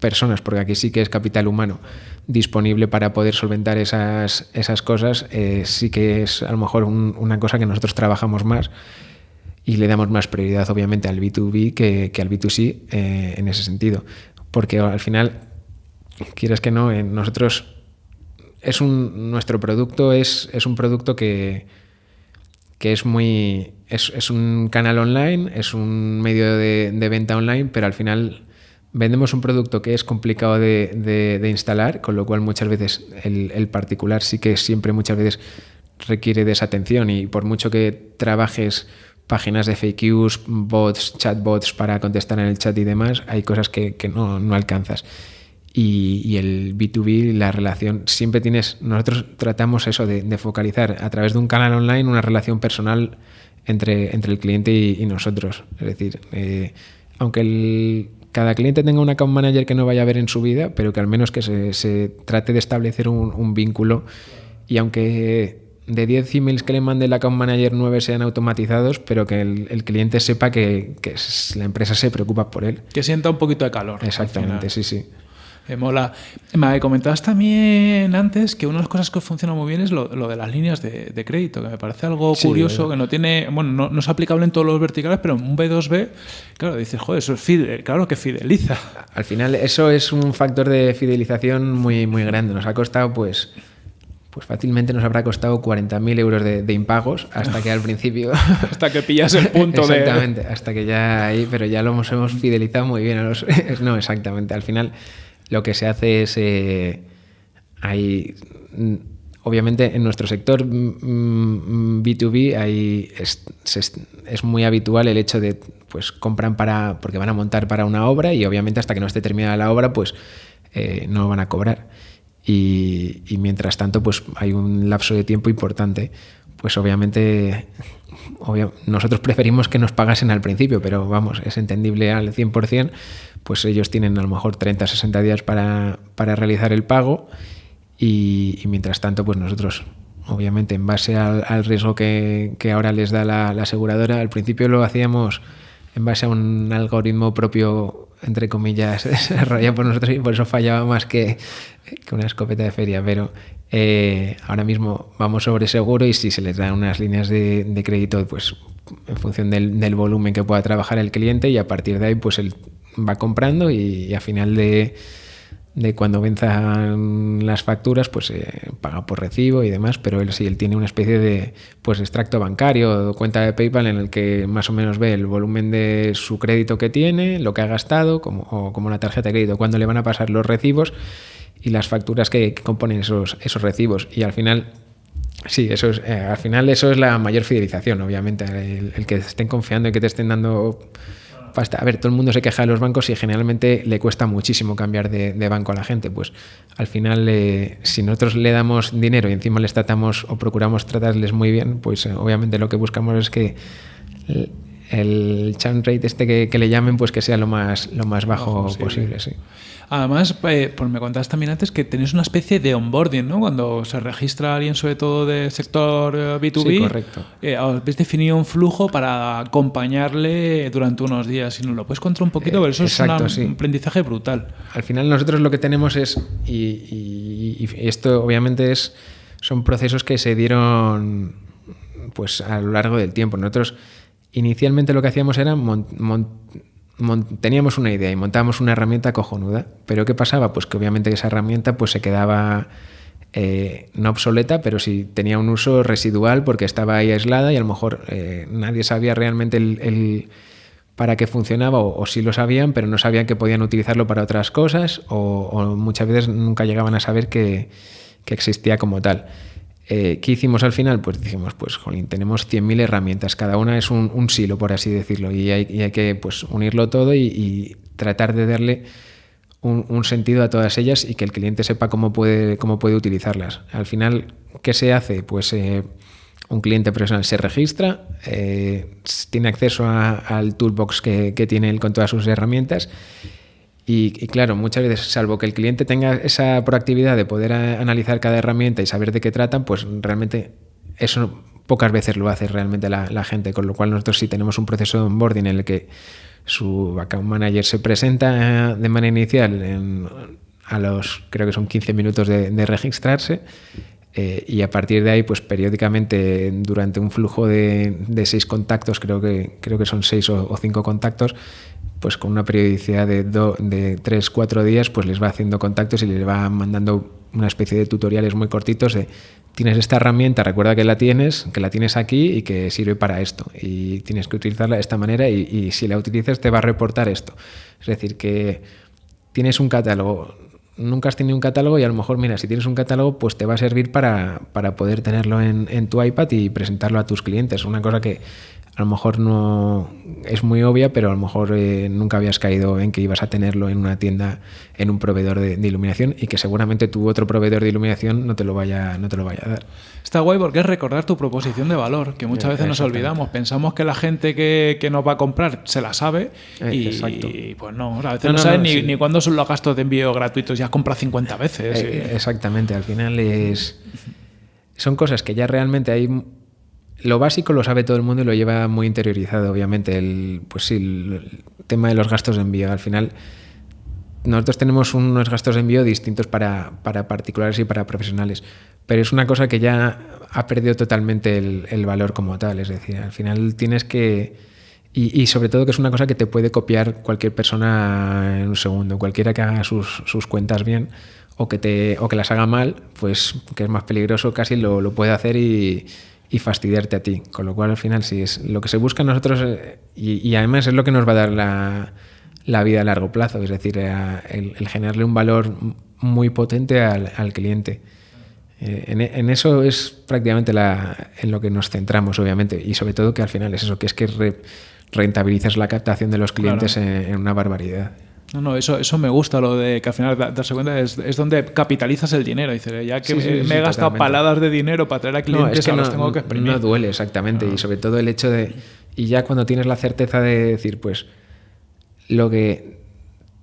personas, porque aquí sí que es capital humano, disponible para poder solventar esas, esas cosas, eh, sí que es a lo mejor un, una cosa que nosotros trabajamos más y le damos más prioridad obviamente al B2B que, que al B2C eh, en ese sentido. Porque al final, quieras que no, en nosotros es un, nuestro producto es, es un producto que, que es muy... Es, es, un canal online, es un medio de, de venta online, pero al final vendemos un producto que es complicado de, de, de, instalar, con lo cual muchas veces el, el, particular sí que siempre muchas veces requiere de esa atención y por mucho que trabajes páginas de FAQs, bots, chatbots para contestar en el chat y demás, hay cosas que, que no, no, alcanzas. Y, y, el B2B, la relación, siempre tienes, nosotros tratamos eso de, de, focalizar a través de un canal online una relación personal entre, entre el cliente y, y nosotros. Es decir, eh, aunque el, cada cliente tenga un account manager que no vaya a ver en su vida, pero que al menos que se, se trate de establecer un, un, vínculo y aunque de 10 emails que le mande el account manager 9 sean automatizados, pero que el, el cliente sepa que, que, la empresa se preocupa por él. Que sienta un poquito de calor. Exactamente, sí, sí. Me mola. Me comentabas también antes que una de las cosas que funciona muy bien es lo, lo de las líneas de, de, crédito, que me parece algo sí, curioso, que no tiene, bueno, no, no, es aplicable en todos los verticales, pero en un B2B, claro, dices, joder, eso es fidel, claro que fideliza. Al final, eso es un factor de fidelización muy, muy grande. Nos ha costado, pues, pues fácilmente nos habrá costado 40.000 euros de, de, impagos hasta que al [LAUGHS] principio... hasta que pillas el punto exactamente, de... hasta que ya ahí, pero ya lo hemos, hemos fidelizado muy bien a los... [LAUGHS] no, exactamente, al final lo que se hace es... Eh, hay, obviamente en nuestro sector B2B hay, es, es, es, muy habitual el hecho de, pues compran para, porque van a montar para una obra y obviamente hasta que no esté terminada la obra, pues eh, no van a cobrar. Y, mientras tanto, pues hay un lapso de tiempo importante. Pues obviamente nosotros preferimos que nos pagasen al principio, pero vamos, es entendible al 100%, pues ellos tienen a lo mejor 30, 60 días para, para realizar el pago y, mientras tanto, pues nosotros obviamente en base al, riesgo que, que, ahora les da la, aseguradora. Al principio lo hacíamos en base a un algoritmo propio, entre comillas, [LAUGHS] desarrollado por nosotros y por eso fallaba más que, una escopeta de feria, pero eh, ahora mismo vamos sobre seguro y si se les dan unas líneas de, crédito, pues en función del, volumen que pueda trabajar el cliente y a partir de ahí pues él va comprando y a final de, de cuando venzan las facturas, pues eh, paga por recibo y demás, pero él sí, él tiene una especie de pues extracto bancario o cuenta de PayPal en el que más o menos ve el volumen de su crédito que tiene, lo que ha gastado, como, o como la tarjeta de crédito, cuándo le van a pasar los recibos y las facturas que, componen esos, esos recibos. Y al final Sí, eso es, eh, al final eso es la mayor fidelización, obviamente, el, el, que estén confiando y que te estén dando pasta. A ver, todo el mundo se queja de los bancos y generalmente le cuesta muchísimo cambiar de, de banco a la gente. Pues al final, eh, si nosotros le damos dinero y encima les tratamos o procuramos tratarles muy bien, pues eh, obviamente lo que buscamos es que el, el churn rate este que, que, le llamen, pues que sea lo más, lo más bajo, bajo posible. Sí. Además, eh, pues me contaste también antes que tenéis una especie de onboarding, ¿no? Cuando se registra alguien, sobre todo del sector B2B, sí, correcto. Eh, habéis definido un flujo para acompañarle durante unos días. Si nos lo puedes contar un poquito, eh, eso exacto, es una, sí. un aprendizaje brutal. Al final nosotros lo que tenemos es, y, y, y esto obviamente es, son procesos que se dieron pues a lo largo del tiempo. Nosotros inicialmente lo que hacíamos era teníamos una idea y montábamos una herramienta cojonuda. Pero ¿qué pasaba? Pues que obviamente esa herramienta pues se quedaba eh, no obsoleta, pero sí tenía un uso residual porque estaba ahí aislada y a lo mejor eh, nadie sabía realmente el, para qué funcionaba o, o, sí lo sabían, pero no sabían que podían utilizarlo para otras cosas o, muchas veces nunca llegaban a saber que existía como tal. Eh, ¿Qué hicimos al final? Pues dijimos, pues, jolín, tenemos 100.000 herramientas, cada una es un, silo, por así decirlo, y hay, que pues, unirlo todo y, tratar de darle un, sentido a todas ellas y que el cliente sepa cómo puede, cómo puede utilizarlas. Al final, ¿qué se hace? Pues eh, un cliente profesional se registra, eh, tiene acceso a, al toolbox que, que tiene él con todas sus herramientas y, y, claro, muchas veces, salvo que el cliente tenga esa proactividad de poder analizar cada herramienta y saber de qué tratan, pues realmente eso pocas veces lo hace realmente la, la, gente, con lo cual nosotros sí tenemos un proceso de onboarding en el que su account manager se presenta de manera inicial en, a los, creo que son 15 minutos de, de registrarse, eh, y a partir de ahí, pues periódicamente, durante un flujo de, de seis contactos, creo que, creo que son seis o, o cinco contactos, pues con una periodicidad de, do, de tres, cuatro días, pues les va haciendo contactos y les va mandando una especie de tutoriales muy cortitos de tienes esta herramienta, recuerda que la tienes, que la tienes aquí y que sirve para esto. Y tienes que utilizarla de esta manera y, y si la utilizas te va a reportar esto. Es decir, que tienes un catálogo, nunca has tenido un catálogo y a lo mejor, mira, si tienes un catálogo, pues te va a servir para, para poder tenerlo en, en, tu iPad y presentarlo a tus clientes. Una cosa que a lo mejor no es muy obvia, pero a lo mejor eh, nunca habías caído en que ibas a tenerlo en una tienda, en un proveedor de, de, iluminación y que seguramente tu otro proveedor de iluminación no te lo vaya, no te lo vaya a dar. Está guay porque es recordar tu proposición de valor, que muchas veces nos olvidamos. Pensamos que la gente que, que nos va a comprar se la sabe eh, y, exacto. y, pues no, a veces no, no, no saben ni, sí. ni cuándo son los gastos de envío gratuitos, ya compra 50 veces. Eh, exactamente, al final es... Son cosas que ya realmente hay lo básico lo sabe todo el mundo y lo lleva muy interiorizado, obviamente. El, pues sí, el tema de los gastos de envío. Al final, nosotros tenemos unos gastos de envío distintos para, para particulares y para profesionales, pero es una cosa que ya ha perdido totalmente el, el valor como tal. Es decir, al final tienes que. Y, y, sobre todo que es una cosa que te puede copiar cualquier persona en un segundo. Cualquiera que haga sus, sus cuentas bien o que, te, o que las haga mal, pues que es más peligroso, casi lo, lo puede hacer y y fastidiarte a ti. Con lo cual, al final, sí es lo que se busca nosotros eh, y, y, además es lo que nos va a dar la, la vida a largo plazo, es decir, a, el, el, generarle un valor muy potente al, al cliente. Eh, en, en, eso es prácticamente la, en lo que nos centramos, obviamente, y sobre todo que al final es eso, que es que re, rentabilizas la captación de los clientes claro. en, en una barbaridad. No, no, eso, eso me gusta, lo de que al final darse cuenta es, es donde capitalizas el dinero. Dice, ya que sí, sí, me, sí, he gastado totalmente. paladas de dinero para traer a clientes, no, es que no, los tengo que exprimir. No duele, exactamente. No. Y sobre todo el hecho de. Y ya cuando tienes la certeza de decir, pues, lo que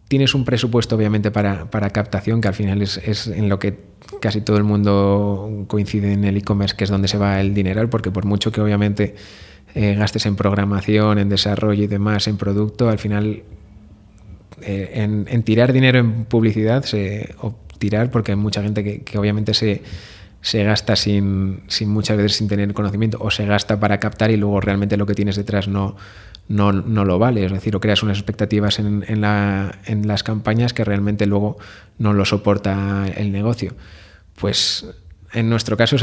tienes un presupuesto obviamente para, para captación, que al final es, es, en lo que casi todo el mundo coincide en el e-commerce, que es donde se va el dinero, porque por mucho que obviamente eh, gastes en programación, en desarrollo y demás, en producto, al final eh, en, tirar dinero en publicidad, se, o tirar, porque hay mucha gente que, obviamente se, se gasta sin, sin, muchas veces sin tener conocimiento, o se gasta para captar y luego realmente lo que tienes detrás no, no, no lo vale. Es decir, o creas unas expectativas en, en, la, en las campañas que realmente luego no lo soporta el negocio. Pues en nuestro caso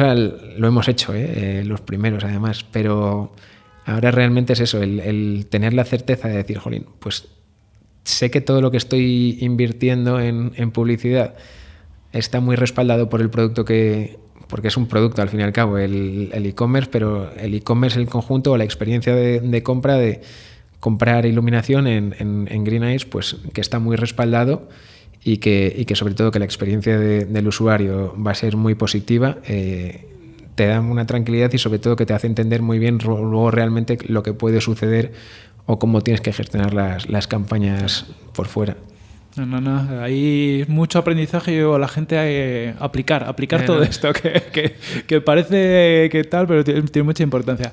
lo hemos hecho, ¿eh? Eh, los primeros además, pero ahora realmente es eso, el, tener la certeza de decir, jolín, pues sé que todo lo que estoy invirtiendo en, publicidad está muy respaldado por el producto que, porque es un producto al fin y al cabo, el e-commerce, pero el e-commerce, el conjunto o la experiencia de, compra de comprar iluminación en, Green Eyes, pues que está muy respaldado y que, y que sobre todo que la experiencia de, del usuario va a ser muy positiva, eh, te da una tranquilidad y sobre todo que te hace entender muy bien luego realmente lo que puede suceder o cómo tienes que gestionar las, las campañas por fuera. No, no, no. Hay mucho aprendizaje o la gente eh, aplicar, aplicar eh, todo no. esto, [LAUGHS] que, que, que, parece que tal, pero tiene, tiene, mucha importancia.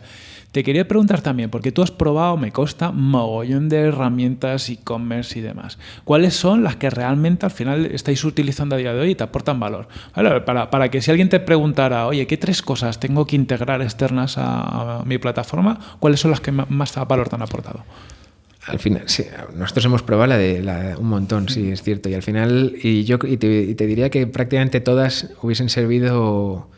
Te quería preguntar también, porque tú has probado, me consta, mogollón de herramientas, e-commerce y demás. ¿Cuáles son las que realmente al final estáis utilizando a día de hoy y te aportan valor? Vale, para, para, que si alguien te preguntara, oye, ¿qué tres cosas tengo que integrar externas a, a mi plataforma? ¿Cuáles son las que más valor te han aportado? al final, sí, nosotros hemos probado la de la, un montón, sí, es cierto. Y al final, y yo y te, y te, diría que prácticamente todas hubiesen servido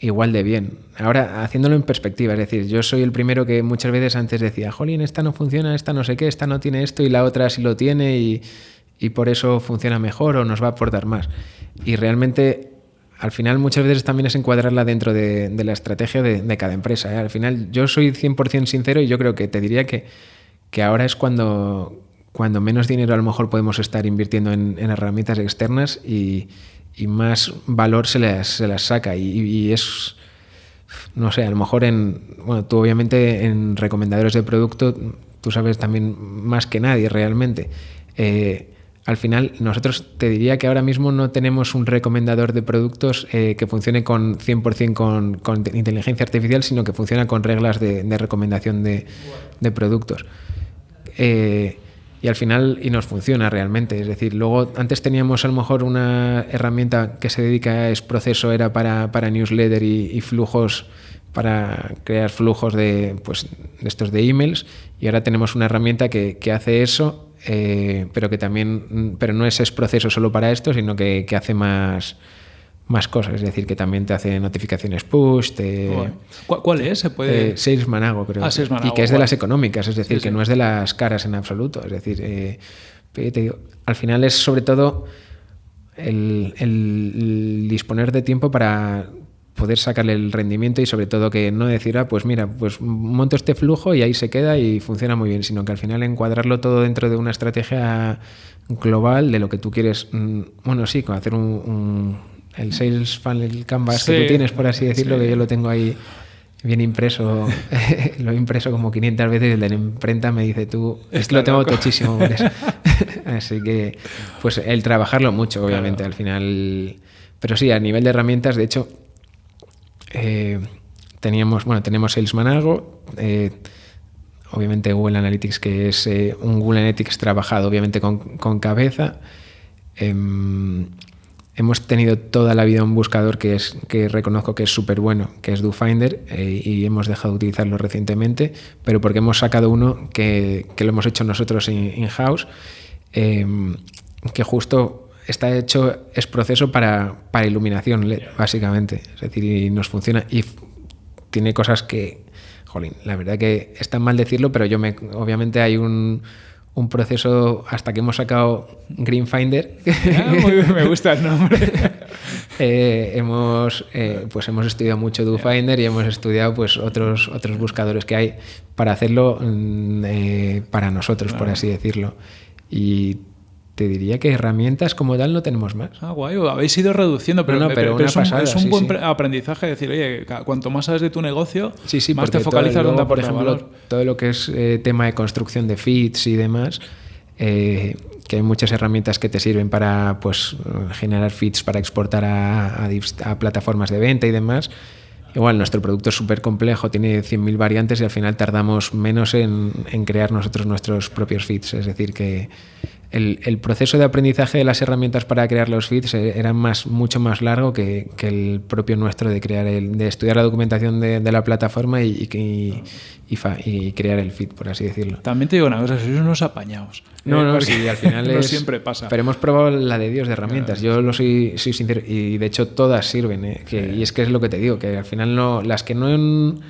igual de bien. Ahora, haciéndolo en perspectiva, es decir, yo soy el primero que muchas veces antes decía, jolín, esta no funciona, esta no sé qué, esta no tiene esto y la otra sí lo tiene y, y por eso funciona mejor o nos va a aportar más. Y realmente al final muchas veces también es encuadrarla dentro de, de la estrategia de, de cada empresa. ¿eh? Al final yo soy 100% sincero y yo creo que te diría que que ahora es cuando, cuando menos dinero a lo mejor podemos estar invirtiendo en, en herramientas externas y, y, más valor se las, se las saca. Y, es, no sé, a lo mejor en, bueno, tú obviamente en recomendadores de producto, tú sabes también más que nadie realmente. Eh, al final, nosotros te diría que ahora mismo no tenemos un recomendador de productos eh, que funcione con 100% con, con, inteligencia artificial, sino que funciona con reglas de, recomendación de, de productos. Eh, y al final y nos funciona realmente. Es decir, luego antes teníamos a lo mejor una herramienta que se dedica a es proceso, era para, para newsletter y, flujos, para crear flujos de, pues, estos de emails, y ahora tenemos una herramienta que, que hace eso, eh, pero que también, pero no es, es proceso solo para esto, sino que, que hace más más cosas, es decir, que también te hace notificaciones push. Te, ¿Cuál, ¿Cuál, es? ¿Se puede... Eh, Sales Manago, creo. Ah, Sales Manago, y que es de las económicas, es decir, sí, que sí. no es de las caras en absoluto. Es decir, eh, te digo, al final es sobre todo el, el, disponer de tiempo para poder sacarle el rendimiento y sobre todo que no decir, ah, pues mira, pues monto este flujo y ahí se queda y funciona muy bien, sino que al final encuadrarlo todo dentro de una estrategia global de lo que tú quieres, mm, bueno, sí, hacer un, un el Sales Funnel Canvas sí. que tú tienes, por así decirlo, sí. que yo lo tengo ahí bien impreso, [LAUGHS] lo he impreso como 500 veces y el de la imprenta me dice tú, es que lo tengo tochísimo [LAUGHS] [LAUGHS] así que, pues el trabajarlo mucho, obviamente, claro. al final. Pero sí, a nivel de herramientas, de hecho, eh, teníamos, bueno, tenemos Sales Manago, eh, obviamente Google Analytics, que es eh, un Google Analytics trabajado, obviamente, con, con cabeza. Hemos tenido toda la vida un buscador que, es, que reconozco que es súper bueno, que es DoFinder, eh, y hemos dejado de utilizarlo recientemente, pero porque hemos sacado uno que, que lo hemos hecho nosotros in-house, in eh, que justo está hecho, es proceso para, para iluminación básicamente. Es decir, y nos funciona y tiene cosas que, jolín, la verdad que está mal decirlo, pero yo me, obviamente hay un un proceso hasta que hemos sacado Greenfinder. Ah, muy bien, me gusta el nombre. [LAUGHS] eh, hemos, eh, pues hemos estudiado mucho DoFinder y hemos estudiado pues otros, otros buscadores que hay para hacerlo mm, eh, para nosotros, claro. por así decirlo. Y te diría que herramientas como tal no tenemos más. Ah, guay, habéis ido reduciendo, pero, no, no, pero, pero es, pasada, un, es un sí, buen sí. aprendizaje decir, oye, cuanto más sabes de tu negocio, sí, más te focalizas donde por ejemplo, valor. todo lo que es eh, tema de construcción de feeds y demás, eh, que hay muchas herramientas que te sirven para pues, generar feeds para exportar a, a dif- a plataformas de venta y demás. Igual nuestro producto es súper complejo, tiene 100.000 variantes y al final tardamos menos en, en crear nosotros nuestros propios feeds. Es decir, que el, el proceso de aprendizaje de las herramientas para crear los feeds eh, era más, mucho más largo que, que el propio nuestro de crear el, de estudiar la documentación de, de la plataforma y, y, y fa- y crear el feed, por así decirlo. También te digo una cosa, sois unos apañados. No, Eh, no, sí, al final [LAUGHS] no es. siempre pasa. Pero hemos probado la de Dios de herramientas. Yo lo soy, soy sincero. Y de hecho, todas sirven. ¿eh? Que- Y es que es lo que te digo, que al final no. Las que no. En,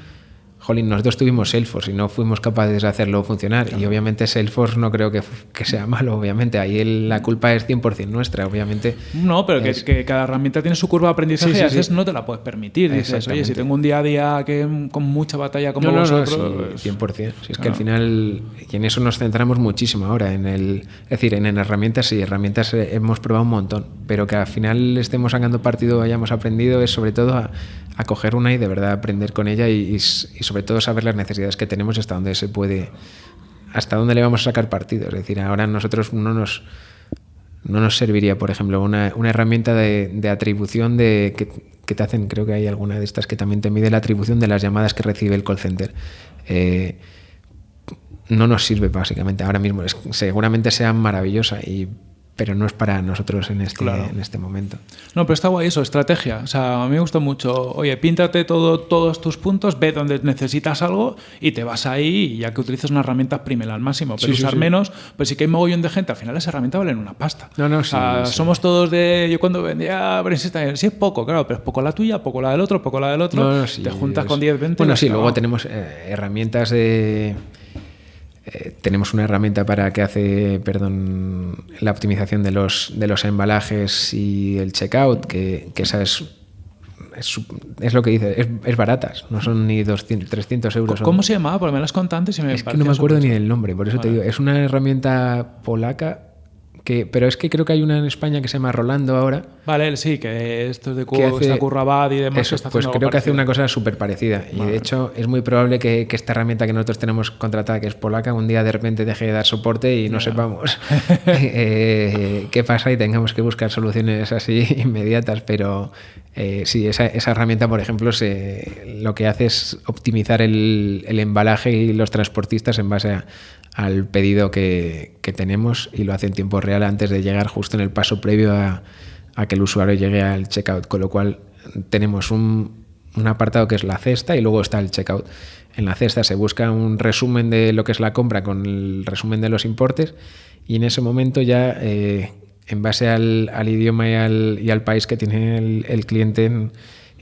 Jolín, nosotros tuvimos Salesforce y no fuimos capaces de hacerlo funcionar. Y obviamente Salesforce no creo que, que sea malo, obviamente. Ahí la culpa es 100% nuestra, obviamente. No, pero que, Es- que cada herramienta tiene su curva de aprendizaje Sí, sí, y a veces sí. no te la puedes permitir. Dices, oye, si tengo un día a día que con mucha batalla como no, no, no, vosotros... sí, pues, 100%. Si es que al final, y en eso nos centramos muchísimo ahora, en el, es decir, en, en herramientas, sí, herramientas eh, hemos probado un montón, pero que al final estemos sacando partido, hayamos aprendido, es sobre todo a, a coger una y de verdad aprender con ella y, y y sobre todo saber las necesidades que tenemos y hasta dónde se puede, hasta dónde le vamos a sacar partido. Es decir, ahora nosotros no nos no nos serviría, por ejemplo, una, una herramienta de, de atribución de que, que te hacen, creo que hay alguna de estas que también te mide la atribución de las llamadas que recibe el call center. Eh, no nos sirve básicamente ahora mismo. Es- seguramente sea maravillosa, y, pero no es para nosotros en este, Claro. en este momento. No, pero está guay eso, estrategia. O sea, a mí me gusta mucho. Oye, píntate todo, todos tus puntos, ve donde necesitas algo y te vas ahí y ya que utilizas una herramienta, prímela al máximo. Pero Sí, usar sí. menos, pues sí que hay mogollón de gente. Al final las herramientas valen una pasta. No, no, O sea, somos todos de... Yo cuando vendía Brainstorm, sí es poco, claro, pero es poco la tuya, poco la del otro, poco la del otro. No, no, sí, te juntas con 10, 20... Bueno, sí, luego tenemos eh, herramientas de. Eh, tenemos una herramienta para que hace, perdón, la optimización de los, de los embalajes y el checkout, que, que esa es, es, lo que dice, es, es baratas, no son ni 200, 300 euros. son- ¿Cómo se llamaba? Porque me las contantes y me es que no me acuerdo ni del nombre, por eso te digo, es una herramienta polaca, que, pero es que creo que hay una en España que se llama Rolando ahora. Vale, sí, que esto es de que Cu- hace- está Currabad y demás. Eso, está pues creo que hace una cosa súper parecida. Y de hecho es muy probable que, que esta herramienta que nosotros tenemos contratada, que es polaca, un día de repente deje de dar soporte y no sepamos [LAUGHS] [LAUGHS] eh, qué pasa y tengamos que buscar soluciones así [LAUGHS] inmediatas. Pero eh, sí, esa, esa herramienta, por ejemplo, se, lo que hace es optimizar el, el embalaje y los transportistas en base a- al pedido que, tenemos y lo hace en tiempo real antes de llegar justo en el paso previo a, que el usuario llegue al checkout, con lo cual tenemos un, apartado que es la cesta y luego está el checkout. En la cesta se busca un resumen de lo que es la compra con el resumen de los importes y en ese momento ya, eh, en base al, idioma y al, y al país que tiene el, cliente en-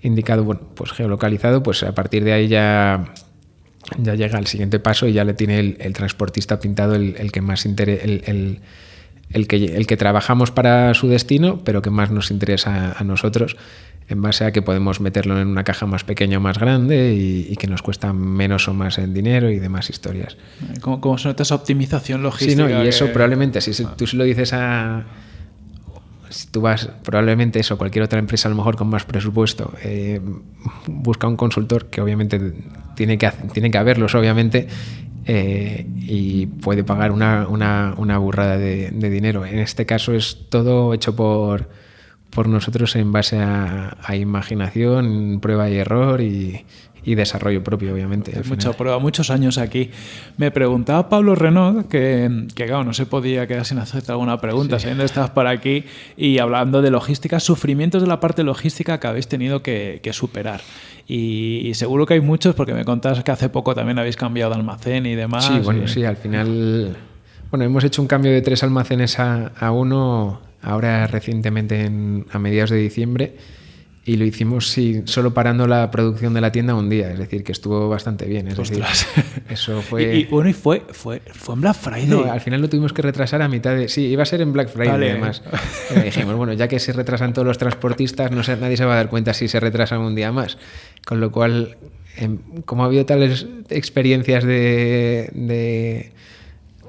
indicado, bueno, pues geolocalizado, pues a partir de ahí ya ya llega al siguiente paso y ya le tiene el, el transportista pintado el, el que más interesa, el, el- que, el que trabajamos para su destino, pero que más nos interesa a nosotros, en base a que podemos meterlo en una caja más pequeña o más grande y, y que nos cuesta menos o más en dinero y demás historias. ¿Cómo, cómo se nota esa optimización Sí, logística? no, y eso que- probablemente, si se- tú se lo dices a. Si tú vas, probablemente eso, cualquier otra empresa a lo mejor con más presupuesto, eh, busca un consultor que obviamente tiene que, tiene que haberlos, obviamente, eh, y puede pagar una, una- una burrada de, de dinero. En este caso es todo hecho por, por nosotros en base a, a imaginación, prueba y error y, y desarrollo propio, obviamente. al Mucha final. prueba, muchos años aquí. Me preguntaba Pablo Renaud, que, que claro, no se podía quedar sin hacerte alguna pregunta, sabiendo que estabas por aquí, y hablando de logística, sufrimientos de la parte logística que habéis tenido que, que superar. Y, y seguro que hay muchos, porque me contabas que hace poco también habéis cambiado de almacén y demás. Sí, bueno, y- sí, al final. Bueno, hemos hecho un cambio de tres almacenes a, a uno ahora recientemente en- a mediados de diciembre y lo hicimos sí, solo parando la producción de la tienda un día, es decir, que estuvo bastante bien. Es decir, [LAUGHS] eso fue. y, bueno, y fue, fue, fue en Black Friday. No, al final lo tuvimos que retrasar a mitad de. Sí, iba a ser en Black Friday Vale. además. Pero dijimos, bueno, ya que se retrasan todos los transportistas, no sé, nadie se va a dar cuenta si se retrasan un día más. Con lo cual, em, como ha habido tales experiencias de, de-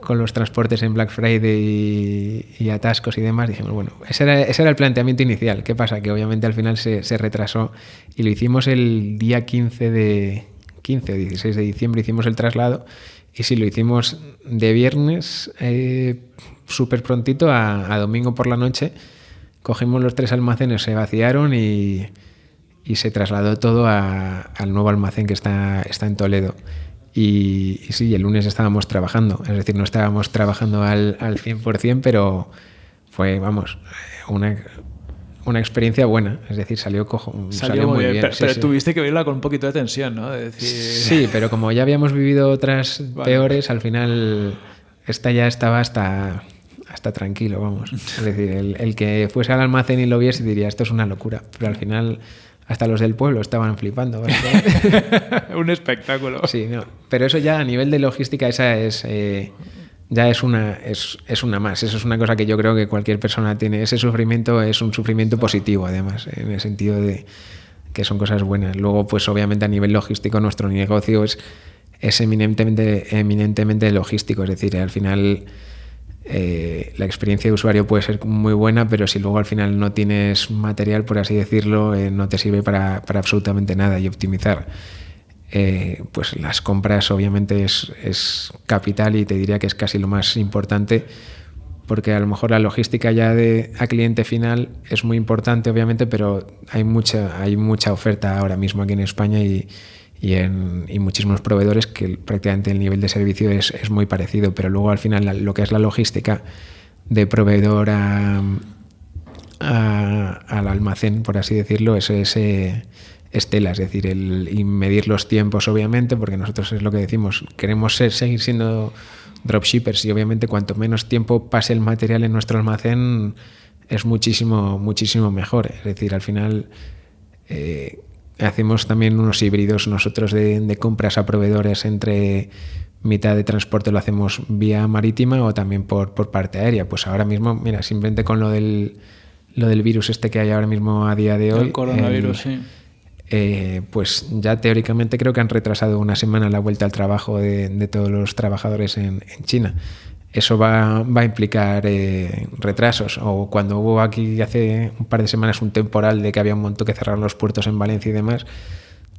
con los transportes en Black Friday y, y atascos y demás, dijimos, bueno, ese era, era el planteamiento inicial. ¿Qué pasa? Que obviamente al final se, retrasó y lo hicimos el día 15 de 15 o 16 de diciembre, hicimos el traslado Y sí, lo hicimos de viernes eh, súper prontito a, domingo por la noche. Cogimos los tres almacenes, se vaciaron y, se trasladó todo al nuevo almacén que está, está en Toledo. Y, y sí, el lunes estábamos trabajando, es decir, no estábamos trabajando al, al 100%, pero fue, vamos, una, una experiencia buena, es decir, salió, cojo, Salió, muy bien, pero, sí, pero sí. tuviste que verla con un poquito de tensión, ¿no? De decir... Sí, pero como ya habíamos vivido otras Vale. peores, al final esta ya estaba hasta, hasta tranquilo, vamos. Es decir, el, el que fuese al almacén y lo viese diría, esto es una locura, pero al final hasta los del pueblo estaban flipando. [LAUGHS] un espectáculo. Sí, no. Pero eso ya a nivel de logística, esa es. eh, ya es una, es, es una más. Eso es una cosa que yo creo que cualquier persona tiene. Ese sufrimiento es un sufrimiento positivo, además, en el sentido de que son cosas buenas. Luego, pues obviamente a nivel logístico, nuestro negocio es, es eminentemente, eminentemente logístico. Es decir, al final eh, la experiencia de usuario puede ser muy buena, pero si luego al final no tienes material, por así decirlo, eh, no te sirve para, para absolutamente nada y optimizar. eh, pues las compras obviamente es, es capital y te diría que es casi lo más importante porque a lo mejor la logística ya de a cliente final es muy importante obviamente pero hay mucha hay mucha oferta ahora mismo aquí en España y, y en y muchísimos proveedores que prácticamente el nivel de servicio es, es muy parecido pero luego al final lo que es la logística de proveedor a, a- al almacén, por así decirlo, es ese estela, es decir, el, y medir los tiempos, obviamente, porque nosotros es lo que decimos, queremos seguir siendo dropshippers y obviamente cuanto menos tiempo pase el material en nuestro almacén es muchísimo, muchísimo mejor. Es decir, al final eh, hacemos también unos híbridos nosotros de, de compras a proveedores entre mitad de transporte lo hacemos vía marítima o también por, por parte aérea. Pues ahora mismo, mira, simplemente con lo del, lo del virus este que hay ahora mismo a día de hoy. El coronavirus, el- sí. eh, pues ya teóricamente creo que han retrasado una semana la vuelta al trabajo de, de todos los trabajadores en, en China. Eso va, va a implicar eh, retrasos. O cuando hubo aquí hace un par de semanas un temporal de que había un montón que cerrar los puertos en Valencia y demás,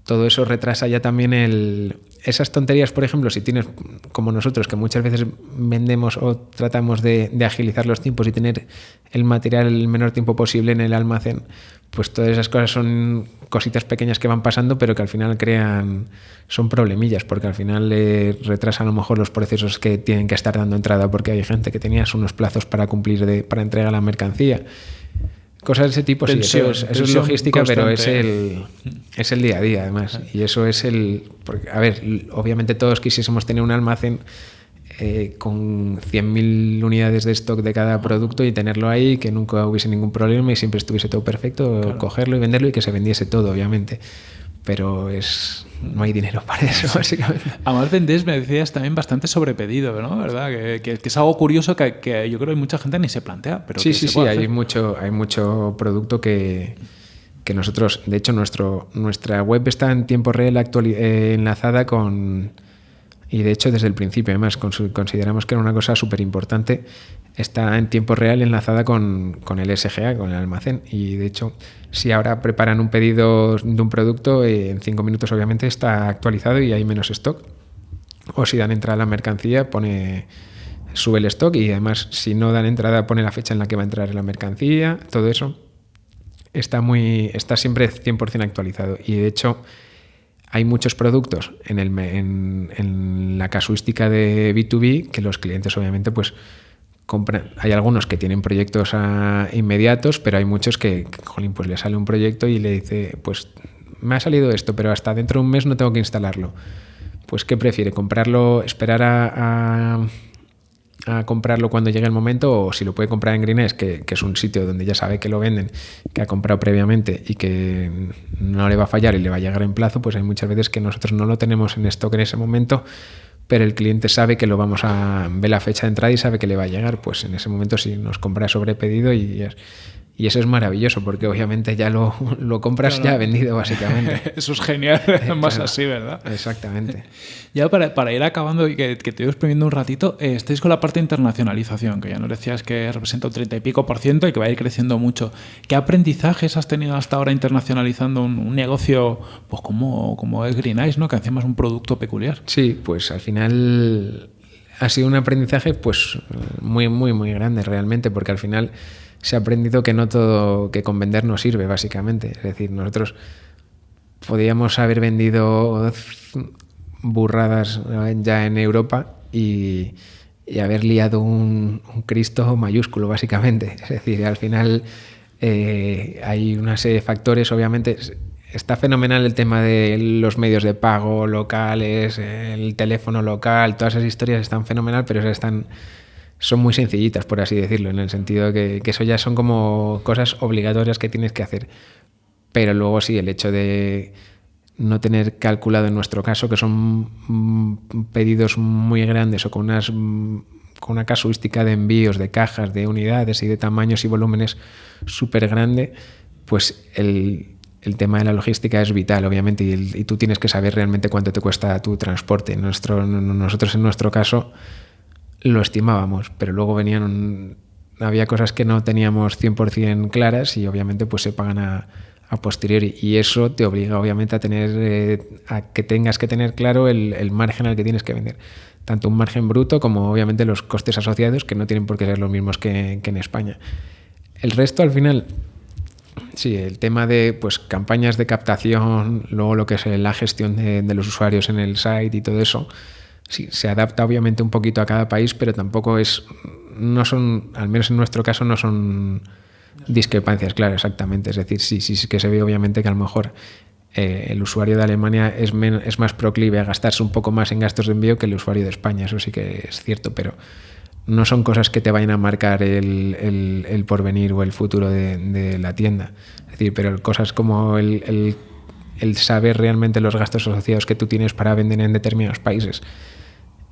todo eso retrasa ya también el... Esas tonterías, por ejemplo, si tienes, como nosotros, que muchas veces vendemos o tratamos de, agilizar los tiempos y tener el material el menor tiempo posible en el almacén, pues todas esas cosas son cositas pequeñas que van pasando, pero que al final crean, son problemillas, porque al final eh, retrasan a lo mejor los procesos que tienen que estar dando entrada, porque hay gente que tenías unos plazos para cumplir de, para entregar la mercancía. Cosas de ese tipo, sí, eso es, eso es logística, pero es el, es el día a día, además. Y eso es el. Porque, a ver, obviamente todos quisiésemos tener un almacén eh, con 100.000 unidades de stock de cada producto y tenerlo ahí, que nunca hubiese ningún problema y siempre estuviese todo perfecto, cogerlo y venderlo y que se vendiese todo, obviamente. Pero es no hay dinero para eso, [LAUGHS] básicamente. Además vendés, me decías, también bastante sobrepedido, ¿no? ¿Verdad? Que, que- que es algo curioso que, que yo creo que mucha gente ni se plantea. Pero sí, sí, sí, hay mucho, hay mucho producto que, que nosotros, de hecho, nuestro, nuestra web está en tiempo real eh, enlazada con, y de hecho desde el principio, además, consideramos que era una cosa súper importante, está en tiempo real enlazada con, con el SGA, con el almacén, y de hecho, si ahora preparan un pedido de un producto, eh, en cinco minutos obviamente está actualizado y hay menos stock. O si dan entrada a la mercancía pone sube el stock y además si no dan entrada pone la fecha en la que va a entrar la mercancía todo eso. Está muy está siempre 100% actualizado. Y de hecho hay muchos productos en, la casuística de B2B que los clientes obviamente pues compran. Hay algunos que tienen proyectos ah, inmediatos, pero hay muchos que, que, jolín, pues le sale un proyecto y le dice, pues me ha salido esto, pero hasta dentro de un mes no tengo que instalarlo. Pues ¿qué prefiere? ¿Comprarlo, esperar a- a comprarlo cuando llegue el momento o si lo puede comprar en Greenes, que, que es un sitio donde ya sabe que lo venden, que ha comprado previamente y que no le va a fallar y le va a llegar en plazo, pues hay muchas veces que nosotros no lo tenemos en stock en ese momento, pero el cliente sabe que lo vamos a ver la fecha de entrada y sabe que le va a llegar, pues en ese momento sí nos compra sobre pedido y, es- Y eso es maravilloso porque obviamente ya lo, lo compras ya vendido básicamente. [LAUGHS] Eso es genial, [LAUGHS] más Claro. así, ¿verdad? Exactamente. [LAUGHS] Ya para, para ir acabando y que, que te voy exprimiendo un ratito, eh, estáis con la parte de internacionalización, que ya nos decías que representa un 30 y pico por ciento y que va a ir creciendo mucho. ¿Qué aprendizajes has tenido hasta ahora internacionalizando un, un negocio pues como, como es Green Eyes, ¿no? que encima es un producto peculiar? Sí, pues al final ha sido un aprendizaje pues muy, muy, muy grande realmente, porque al final se ha aprendido que no todo que con vender no sirve, básicamente. Es decir, nosotros podíamos haber vendido burradas ya en Europa y, y haber liado un, un Cristo mayúsculo, básicamente. [LAUGHS] Es decir, al final eh, hay una serie de factores, obviamente. Está fenomenal el tema de los medios de pago locales, el teléfono local, todas esas historias están fenomenal, pero están, son muy sencillitas, por así decirlo, en el sentido que, que eso ya son como cosas obligatorias que tienes que hacer. Pero luego sí, el hecho de no tener calculado en nuestro caso, que son mm, pedidos muy grandes o con unas mm, con una casuística de envíos de cajas, de unidades y de tamaños y volúmenes súper grande, pues el, el, tema de la logística es vital, obviamente, y, el, y, tú tienes que saber realmente cuánto te cuesta tu transporte. Nuestro, nosotros en nuestro caso lo estimábamos, pero luego venían había cosas que no teníamos 100% claras y obviamente pues se pagan a, a posteriori. Y eso te obliga obviamente a tener eh, a que tengas que tener claro el, el, margen al que tienes que vender. Tanto un margen bruto como obviamente los costes asociados que no tienen por qué ser los mismos que, que en España. El resto al final sí el tema de pues campañas de captación luego lo que es la gestión de, de los usuarios en el site y todo eso sí, se adapta obviamente un poquito a cada país pero tampoco es no son al menos en nuestro caso no son discrepancias, claro, exactamente. Es decir, sí, sí, sí que se ve obviamente que a lo mejor eh, el usuario de Alemania es, es, más proclive a gastarse un poco más en gastos de envío que el usuario de España, eso sí que es cierto, pero no son cosas que te vayan a marcar el, porvenir o el futuro de, la tienda. Es decir, pero cosas como el, el saber realmente los gastos asociados que tú tienes para vender en determinados países,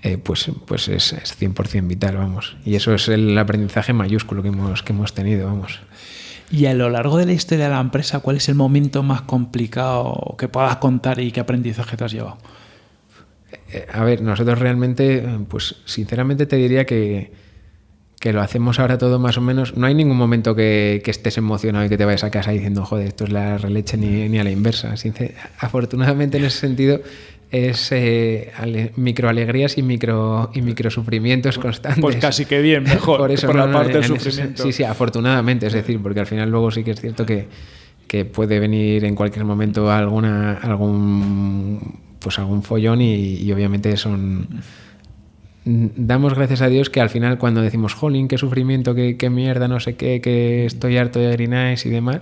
eh, pues, pues es, es 100% vital, vamos. Y eso es el aprendizaje mayúsculo que hemos, que hemos tenido, vamos. Y a lo largo de la historia de la empresa, ¿cuál es el momento más complicado que puedas contar y qué aprendizaje te has llevado? Eh, a ver, nosotros realmente, pues sinceramente te diría que, que lo hacemos ahora todo más o menos. No hay ningún momento que, que, estés emocionado y que te vayas a casa diciendo, joder, esto es la releche ni, ni a la inversa. Sincer afortunadamente en ese sentido es eh, micro alegrías y micro y micro sufrimientos constantes. Pues casi que bien, mejor. [LAUGHS] por eso por no, la parte no, del sufrimiento. Sí, sí, afortunadamente, es decir, porque al final luego sí que es cierto que, que puede venir en cualquier momento alguna algún pues algún follón y, y obviamente son damos gracias a Dios que al final cuando decimos jolín, qué sufrimiento, qué, qué mierda, no sé qué, que estoy harto de Green Eyes y demás,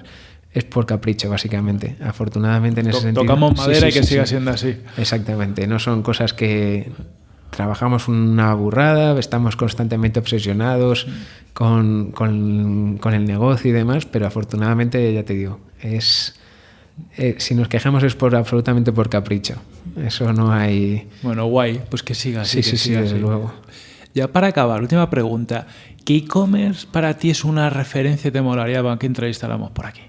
es por capricho, básicamente. Afortunadamente en ese to sentido. Tocamos madera sí, sí, y que sí, siga siendo así. Exactamente. No son cosas que trabajamos una burrada, estamos constantemente obsesionados con, con, con, el negocio y demás, pero afortunadamente, ya te digo, es. Eh, si nos quejamos es por absolutamente por capricho. Eso no hay. Bueno, guay, pues que siga así. Sí, que sí, siga sí, desde así. luego. Ya para acabar, última pregunta. ¿Qué e-commerce para ti es una referencia te molaría que entrevistáramos por aquí?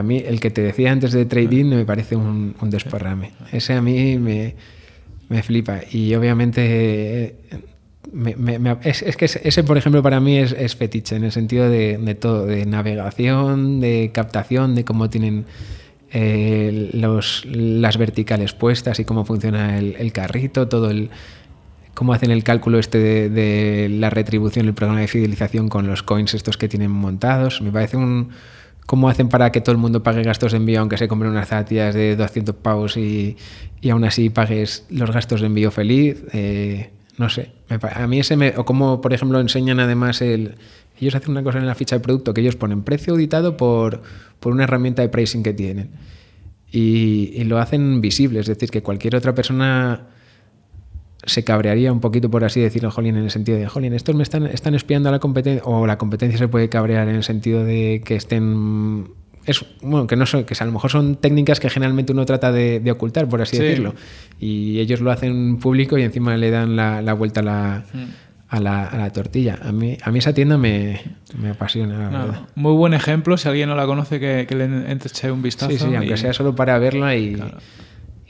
A mí, el que te decía antes de trading me parece un, un desparrame. Ese a mí me, me flipa. Y obviamente. Me, me, me, es, es, que ese, por ejemplo, para mí es, es fetiche en el sentido de, de, todo: de navegación, de captación, de cómo tienen eh, los, las verticales puestas y cómo funciona el, el carrito, todo el cómo hacen el cálculo este de, de, la retribución, el programa de fidelización con los coins estos que tienen montados. Me parece un... cómo hacen para que todo el mundo pague gastos de envío aunque se compren unas zapatillas de 200 pavos y, y aún así pagues los gastos de envío feliz. Eh, no sé, a mí ese me, o como por ejemplo enseñan además el... Ellos hacen una cosa en la ficha de producto que ellos ponen precio auditado por, por una herramienta de pricing que tienen. Y, y lo hacen visible, es decir, que cualquier otra persona se cabrearía un poquito, por así decirlo, Jolín, en el sentido de, Jolín, estos me están, están espiando a la competencia, o la competencia se puede cabrear en el sentido de que estén... Es, bueno, que no son, que a lo mejor son técnicas que generalmente uno trata de, de ocultar, por así sí. decirlo. Y ellos lo hacen público y encima le dan la, la vuelta a la, a la, a la tortilla. A mí, a mí esa tienda me, me apasiona, la Nada, verdad. Muy buen ejemplo, si alguien no la conoce, que, que le eche un vistazo. Sí, sí, aunque y- sea solo para verla y,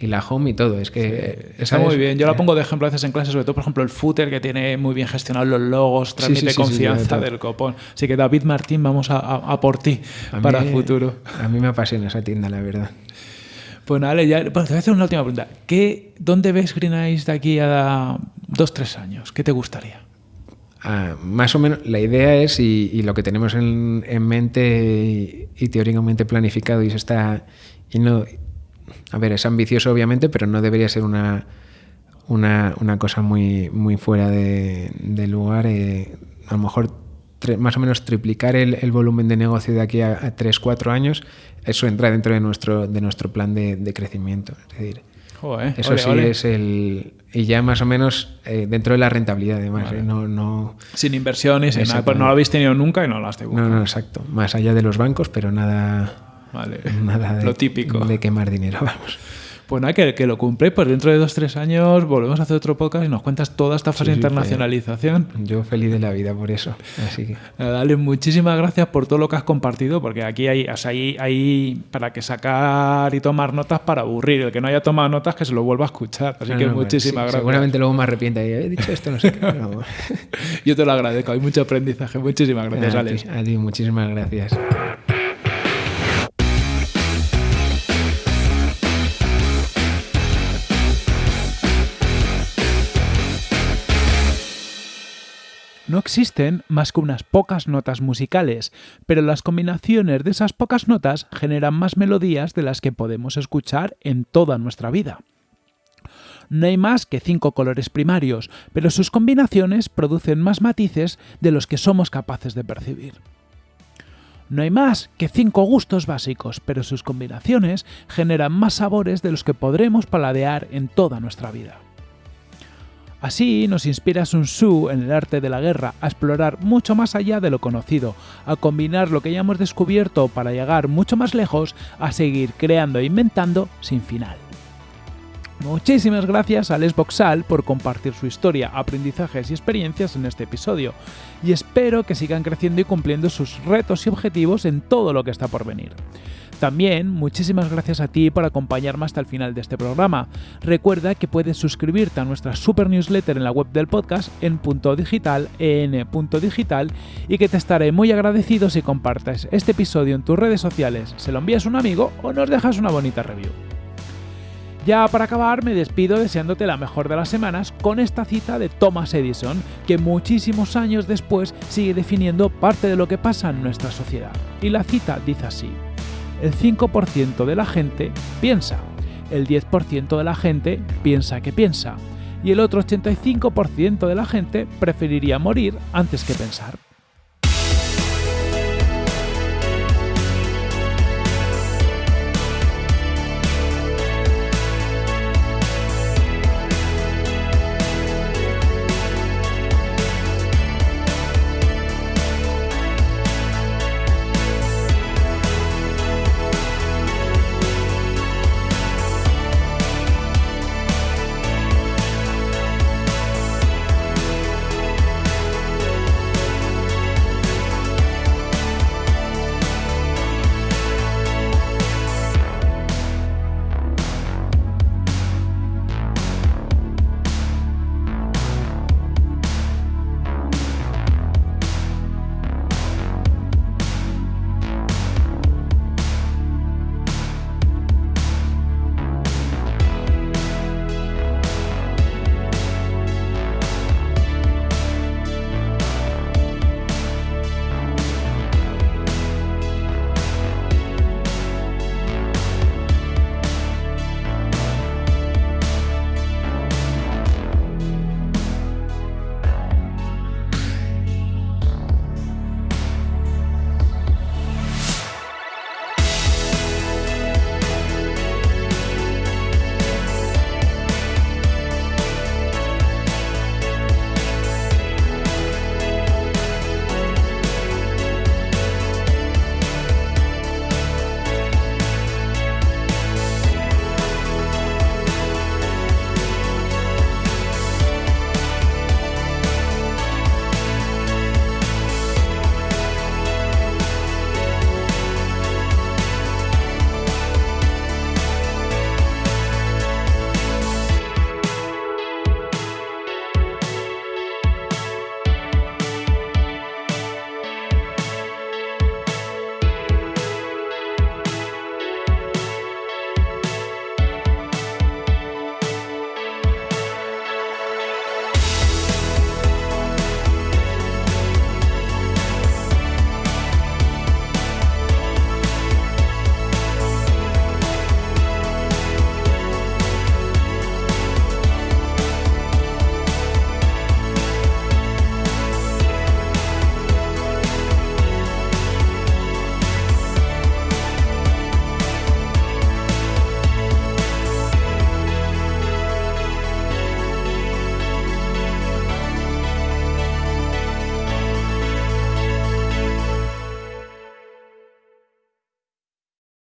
y la home y todo. Es que Está esa muy bien. Yo la eh, pongo de ejemplo a veces en clase, sobre todo, por ejemplo, el footer que tiene muy bien gestionados los logos, transmite sí, confianza del copón. Así que David Martín, vamos a, a- a por ti a para mí- el futuro. A mí me apasiona esa tienda, la verdad. Pues nada, Ale, ya, bueno, te voy a hacer una última pregunta. ¿Qué, ¿Dónde ves Green Eyes de aquí a dos, tres años? ¿Qué te gustaría? Ah, más o menos la idea es, y, y lo que tenemos en, en mente y, y teóricamente planificado, y se está. Y no, a ver, es ambicioso obviamente, pero no debería ser una, una, una cosa muy, muy fuera de, de lugar. eh, a lo mejor tre- más o menos triplicar el, el volumen de negocio de aquí a, a 3-4 años, eso entra dentro de nuestro, de nuestro plan de, de crecimiento. Es decir, Joder, eso ole, sí ole. es el. Y ya más o menos eh, dentro de la rentabilidad, además. ¿eh? No, no, Sin inversiones, nada. Pues no lo habéis tenido nunca y no lo has tenido. no, no, exacto. Más allá de los bancos, pero nada, Vale. [LAUGHS] nada de, lo típico. de quemar dinero, [LAUGHS] vamos. Pues nada, que, que lo cumple. Pues dentro de dos, tres años volvemos a hacer otro podcast y nos cuentas toda esta fase de internacionalización. Yo feliz de la vida por eso. Así que. Nada, Dale, muchísimas gracias por todo lo que has compartido, porque aquí hay, o sea, hay, hay para que sacar y tomar notas para aburrir. El que no haya tomado notas, que se lo vuelva a escuchar. Así No, que no, muchísimas sí, gracias. Seguramente luego me arrepienta y he dicho esto, no sé qué. [LAUGHS] Yo te lo agradezco, hay mucho aprendizaje. Muchísimas gracias, a, Alex. ti, a ti, muchísimas gracias. No existen más que unas pocas notas musicales, pero las combinaciones de esas pocas notas generan más melodías de las que podemos escuchar en toda nuestra vida. No hay más que cinco colores primarios, pero sus combinaciones producen más matices de los que somos capaces de percibir. No hay más que cinco gustos básicos, pero sus combinaciones generan más sabores de los que podremos paladear en toda nuestra vida. Así nos inspira Sun Tzu en el arte de la guerra a explorar mucho más allá de lo conocido, a combinar lo que ya hemos descubierto para llegar mucho más lejos, a seguir creando e inventando sin final. Muchísimas gracias a Les Boxal por compartir su historia, aprendizajes y experiencias en este episodio, y espero que sigan creciendo y cumpliendo sus retos y objetivos en todo lo que está por venir. También muchísimas gracias a ti por acompañarme hasta el final de este programa. Recuerda que puedes suscribirte a nuestra super newsletter en la web del podcast en punto digital, en punto digital, y que te estaré muy agradecido si compartes este episodio en tus redes sociales, se lo envías a un amigo o nos dejas una bonita review. Ya para acabar me despido deseándote la mejor de las semanas con esta cita de Thomas Edison, que muchísimos años después sigue definiendo parte de lo que pasa en nuestra sociedad. Y la cita dice así, el 5% de la gente piensa, el 10% de la gente piensa que piensa, y el otro 85% de la gente preferiría morir antes que pensar.